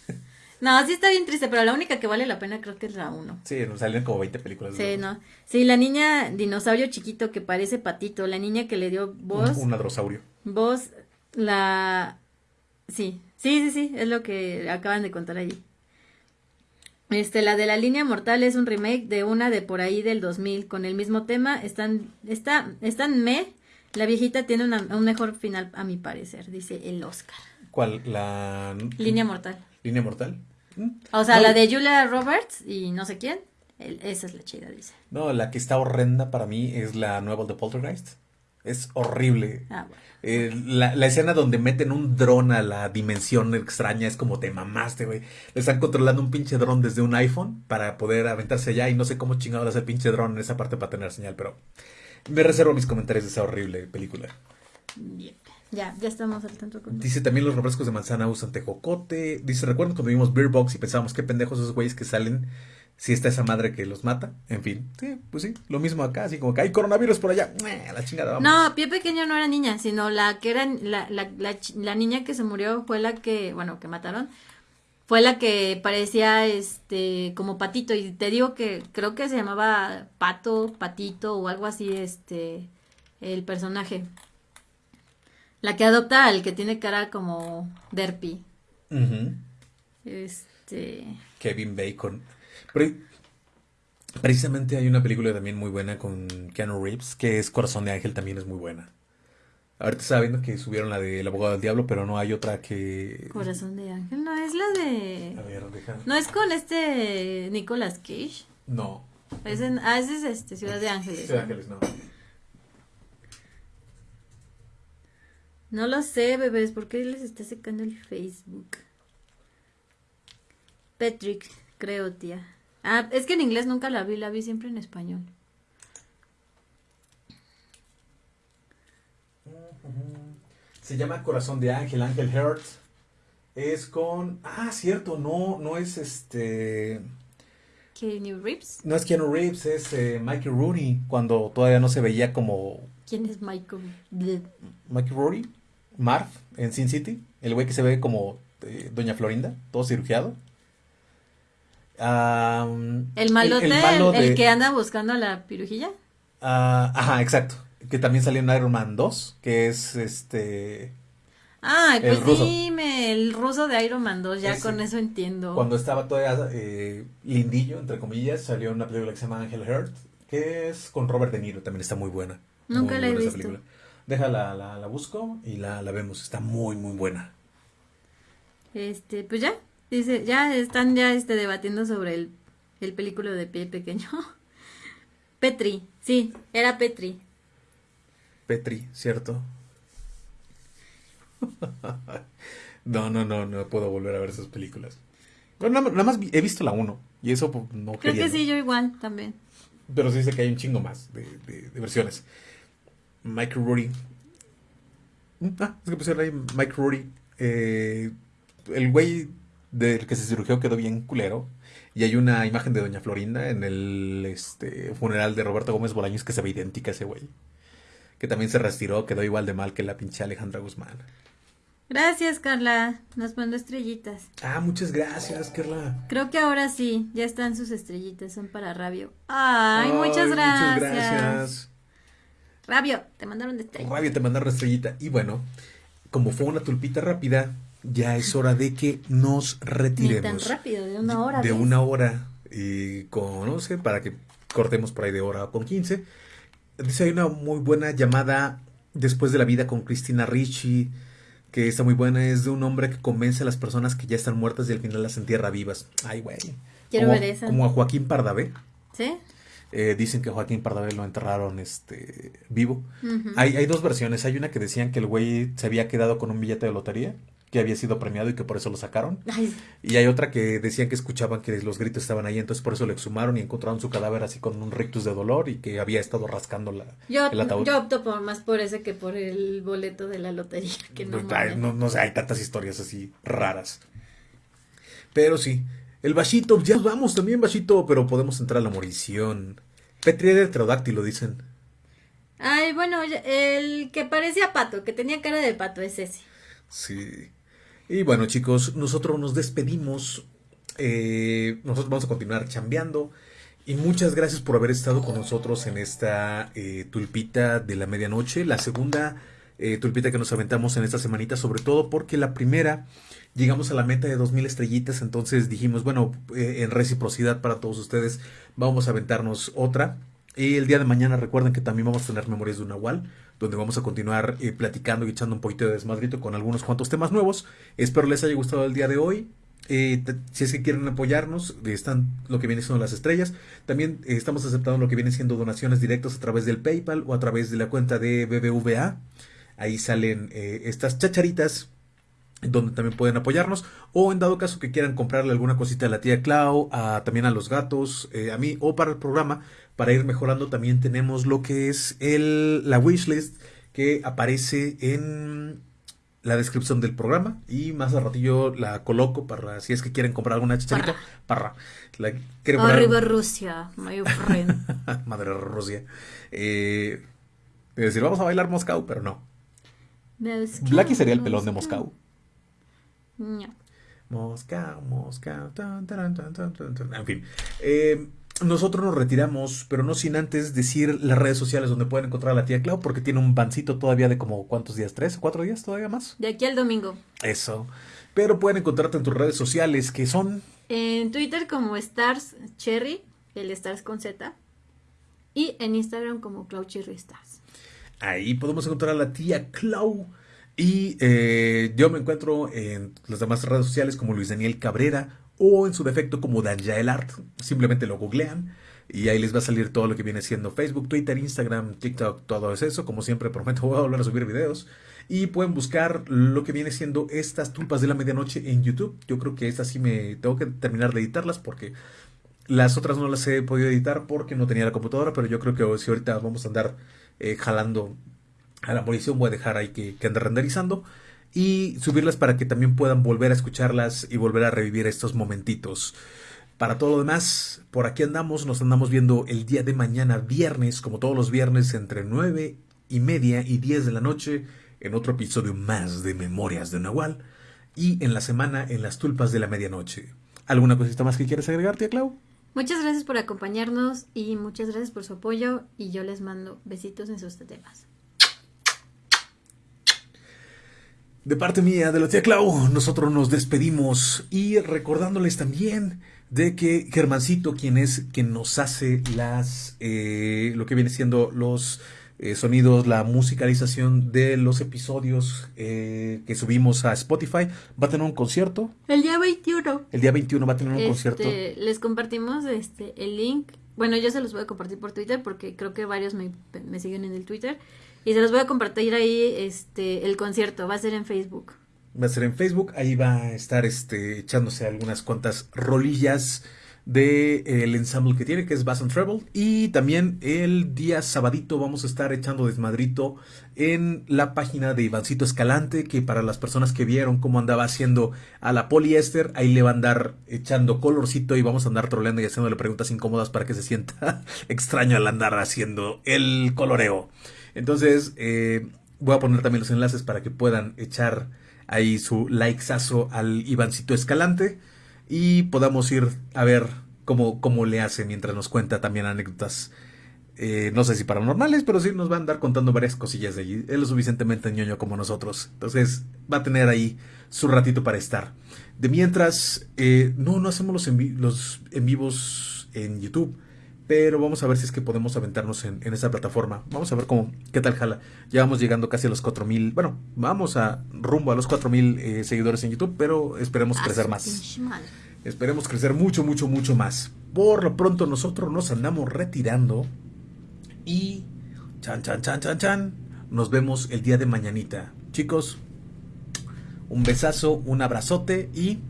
No, sí está bien triste, pero la única que vale la pena creo que es la uno. Sí, nos salieron como 20 películas. Sí, no. Sí, la niña dinosaurio chiquito que parece patito, la niña que le dio voz, Un, un adrosaurio. voz, la... Sí, sí, sí, sí, es lo que acaban de contar allí. Este, la de la línea mortal es un remake de una de por ahí del 2000 con el mismo tema. Están, está, están me. La viejita tiene una- un mejor final a mi parecer, dice el Oscar. ¿Cuál? La... Línea mortal. ¿Línea mortal? O sea, No, la de Julia Roberts y no sé quién. el- esa es la chida, dice. No, la que está horrenda para mí es la nueva de Poltergeist. Es horrible. Ah, bueno. Eh, la, la escena donde meten un dron a la dimensión extraña es como te mamaste, güey. Le están controlando un pinche dron desde un iPhone para poder aventarse allá y no sé cómo chingado hace el pinche dron en esa parte para tener señal, pero me reservo mis comentarios de esa horrible película. Bien. Ya, ya estamos al tanto con Dice también los refrescos de manzana usan tejocote. Dice, ¿recuerdan cuando vimos Beer Box y pensábamos qué pendejos esos güeyes que salen si está esa madre que los mata? En fin, sí, pues sí, lo mismo acá, así como que hay coronavirus por allá. La chingada, vamos. No, Pie Pequeño no era niña, sino la que era la, la, la, niña que se murió fue la que, bueno, que mataron, fue la que parecía este como patito y te digo que creo que se llamaba Pato, Patito o algo así este el personaje. La que adopta al que tiene cara como derpy. Este, Kevin Bacon. Precisamente hay una película también muy buena con Keanu Reeves, que es Corazón de Ángel, también es muy buena. Ahorita estaba viendo que subieron la de El abogado del diablo, pero no hay otra que... Corazón de Ángel, no es la de A ver. No es con este Nicolas Cage. No. Es en, ah, ese es este, Ciudad de Ángeles. Sí, ¿no? Ángeles, no. No lo sé, bebés, ¿por qué les está secando el Facebook? Patrick, creo, tía. Ah, es que en inglés nunca la vi, la vi siempre en español. Se llama Corazón de Ángel, Ángel Heart. Es con... Ah, cierto, no, no es este... Keanu Reeves. No es Keanu Reeves, es eh, Mikey Rooney, cuando todavía no se veía como ¿Quién es Michael? Mikey Rooney, Marv, en Sin City, el güey que se ve como eh, Doña Florinda, todo cirugiado. El malote, el, malo el de- que anda buscando a la pirujilla. ah, ajá, exacto. Que también salió en Iron Man 2, que es este... El pues ruso. dime, el ruso de Iron Man 2, ya Ese. con eso entiendo. Cuando estaba todavía eh, lindillo, entre comillas, salió una película que se llama Angel Heart, que es con Robert De Niro, también está muy buena. Nunca Muy la he visto. película. Déjala, la, la busco y la, la vemos, está muy, muy buena. Este, pues ya, dice, ya están ya este debatiendo sobre el, el película de pie pequeño. Petri, sí, era Petri. Petri, ¿cierto? no, no, no, no puedo volver a ver esas películas. Bueno, nada, más he visto la 1 y eso pues, no Creo que sí, yo igual también. Pero sí dice que hay un chingo más de, de, versiones. Mike Rory. Mm, ah, es que pusieron ahí Mike Rory. Eh, el güey del que se cirugió quedó bien culero. Y hay una imagen de Doña Florinda en el este, funeral de Roberto Gómez Bolaños que se ve idéntica a ese güey. Que también se retiró, quedó igual de mal que la pinche Alejandra Guzmán. Gracias, Carla. Nos mandó estrellitas. Ah, muchas gracias, Carla. Creo que ahora sí, ya están sus estrellitas, son para Rabio. Ay, muchas gracias. Muchas gracias. Rabio, te mandaron de estrella. Rabio, te mandaron estrellita. Y bueno, como fue una tulpita rápida, ya es hora de que nos retiremos. Ni tan rápido, de una hora. De una hora, y con, no sé, para que cortemos por ahí de hora con 15. Dice, hay una muy buena llamada después de la vida con Cristina Ricci, que está muy buena, es de un hombre que convence a las personas que ya están muertas y al final las entierra vivas. Ay, güey. Quiero ver esa. Como a Joaquín Pardavé. ¿Sí? Eh, dicen que Joaquín Pardavé lo enterraron este vivo. hay, hay dos versiones. Hay una que decían que el güey se había quedado con un billete de lotería que había sido premiado y que por eso lo sacaron. Y hay otra que decían que escuchaban que los gritos estaban ahí, entonces por eso lo exhumaron y encontraron su cadáver así con un rictus de dolor y que había estado rascando la, yo, el ataúd. Yo opto por, más por ese que por el boleto de la lotería. Que no, no, no, sé, hay tantas historias así raras. Pero sí, el Bashito, ya vamos también Bashito, pero podemos entrar a la morición. Petri de pterodáctilo, dicen. Ay, bueno, el que parecía pato, que tenía cara de pato, es ese. Sí. Y bueno, chicos, nosotros nos despedimos. Eh, nosotros vamos a continuar chambeando. Y muchas gracias por haber estado con nosotros en esta eh, tulpita de la medianoche. La segunda eh, tulpita que nos aventamos en esta semanita, sobre todo porque la primera llegamos a la meta de 2000 estrellitas. Entonces dijimos, bueno, en reciprocidad para todos ustedes, vamos a aventarnos otra. Y el día de mañana recuerden que también vamos a tener Memorias de un Nahual, donde vamos a continuar eh, platicando y echando un poquito de desmadrito con algunos cuantos temas nuevos. Espero les haya gustado el día de hoy. Eh, si es que quieren apoyarnos, están lo que viene siendo las estrellas. También eh, estamos aceptando lo que viene siendo donaciones directas a través del PayPal o a través de la cuenta de BBVA. Ahí salen estas chacharitas donde también pueden apoyarnos o en dado caso que quieran comprarle alguna cosita a la tía Clau, a, también a los gatos, a mí o para el programa, para ir mejorando también tenemos lo que es el, la wishlist que aparece en la descripción del programa y más a ratillo la coloco para si es que quieren comprar alguna chicharita para la arriba Rusia my friend. Madre Rusia. Eh, decir vamos a bailar Moscú pero no. Blacky sería el pelón de Moscú. No. Moscú Moscú en fin eh, nosotros nos retiramos, pero no sin antes decir las redes sociales donde pueden encontrar a la tía Clau, porque tiene un bancito todavía de como cuántos días, tres o cuatro días todavía más. De aquí al domingo. Eso. Pero pueden encontrarte en tus redes sociales, que son... En Twitter como Stars Cherry, el Stars con Z, y en Instagram como Clau Cherry Stars. Ahí podemos encontrar a la tía Clau. Y eh, yo me encuentro en las demás redes sociales como Luis Daniel Cabrera o en su defecto como Danjael Art. Simplemente lo googlean y ahí les va a salir todo lo que viene siendo Facebook, Twitter, Instagram, TikTok, todo eso. Como siempre, prometo voy a volver a subir videos. Y pueden buscar lo que viene siendo estas tulpas de la medianoche en YouTube. Yo creo que estas sí me tengo que terminar de editarlas porque las otras no las he podido editar porque no tenía la computadora. Pero yo creo que si ahorita vamos a andar eh, jalando a la munición, voy a dejar ahí que, que ande renderizando y subirlas para que también puedan volver a escucharlas y volver a revivir estos momentitos. Para todo lo demás, por aquí andamos, nos andamos viendo el día de mañana, viernes, como todos los viernes, entre 9 y media y 10 de la noche, en otro episodio más de Memorias de Nahual, y en la semana en las tulpas de la medianoche. ¿Alguna cosita más que quieras agregar, tía Clau? Muchas gracias por acompañarnos y muchas gracias por su apoyo y yo les mando besitos en sus temas. De parte mía, de la tía Clau, nosotros nos despedimos y recordándoles también de que Germancito, quien es quien nos hace las, eh, lo que viene siendo los eh, sonidos, la musicalización de los episodios eh, que subimos a Spotify, va a tener un concierto. El día 21. El día 21 va a tener un este, concierto. Les compartimos este el link. Bueno, yo se los voy a compartir por Twitter porque creo que varios me, me siguen en el Twitter Y se los voy a compartir ahí este el concierto, va a ser en Facebook. Va a ser en Facebook, ahí va a estar este echándose algunas cuantas rolillas del de, el ensamble que tiene, que es Bass and Treble. Y también el día sabadito vamos a estar echando desmadrito en la página de Ivancito Escalante, que para las personas que vieron cómo andaba haciendo a la poliéster, ahí le va a andar echando colorcito y vamos a andar troleando y haciéndole preguntas incómodas para que se sienta extraño al andar haciendo el coloreo. Entonces, eh, voy a poner también los enlaces para que puedan echar ahí su likesazo al Ivancito Escalante y podamos ir a ver cómo, cómo le hace mientras nos cuenta también anécdotas. Eh, no sé si paranormales, pero sí nos va a andar contando varias cosillas de allí. Él es suficientemente ñoño como nosotros. Entonces va a tener ahí su ratito para estar. De mientras, eh, no, no hacemos los en, los en vivos en YouTube. Pero vamos a ver si es que podemos aventarnos en, en esa plataforma. Vamos a ver cómo, qué tal jala. Ya vamos llegando casi a los 4000. Bueno, vamos a rumbo a los 4000 eh, seguidores en YouTube, pero esperemos crecer más. Esperemos crecer mucho, mucho, mucho más. Por lo pronto nosotros nos andamos retirando. Y chan, chan, chan, chan, chan. Nos vemos el día de mañanita. Chicos, un besazo, un abrazote y...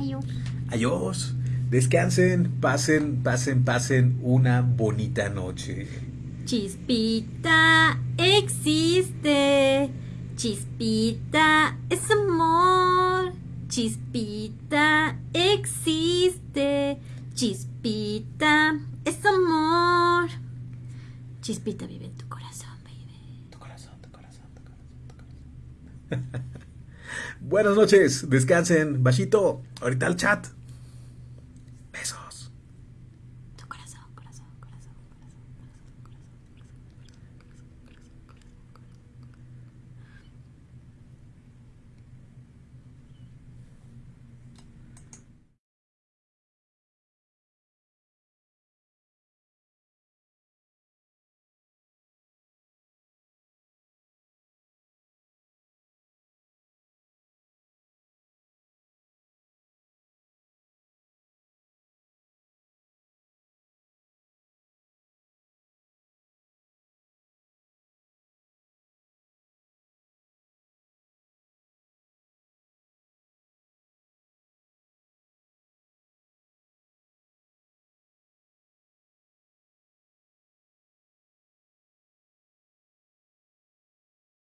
Adiós. Adiós. Descansen, pasen, pasen, pasen una bonita noche. Chispita existe. Chispita es amor. Chispita existe. Chispita es amor. Chispita vive en tu corazón, baby. Tu corazón, tu corazón, tu corazón, tu corazón. Buenas noches, descansen. Bajito, ahorita al chat.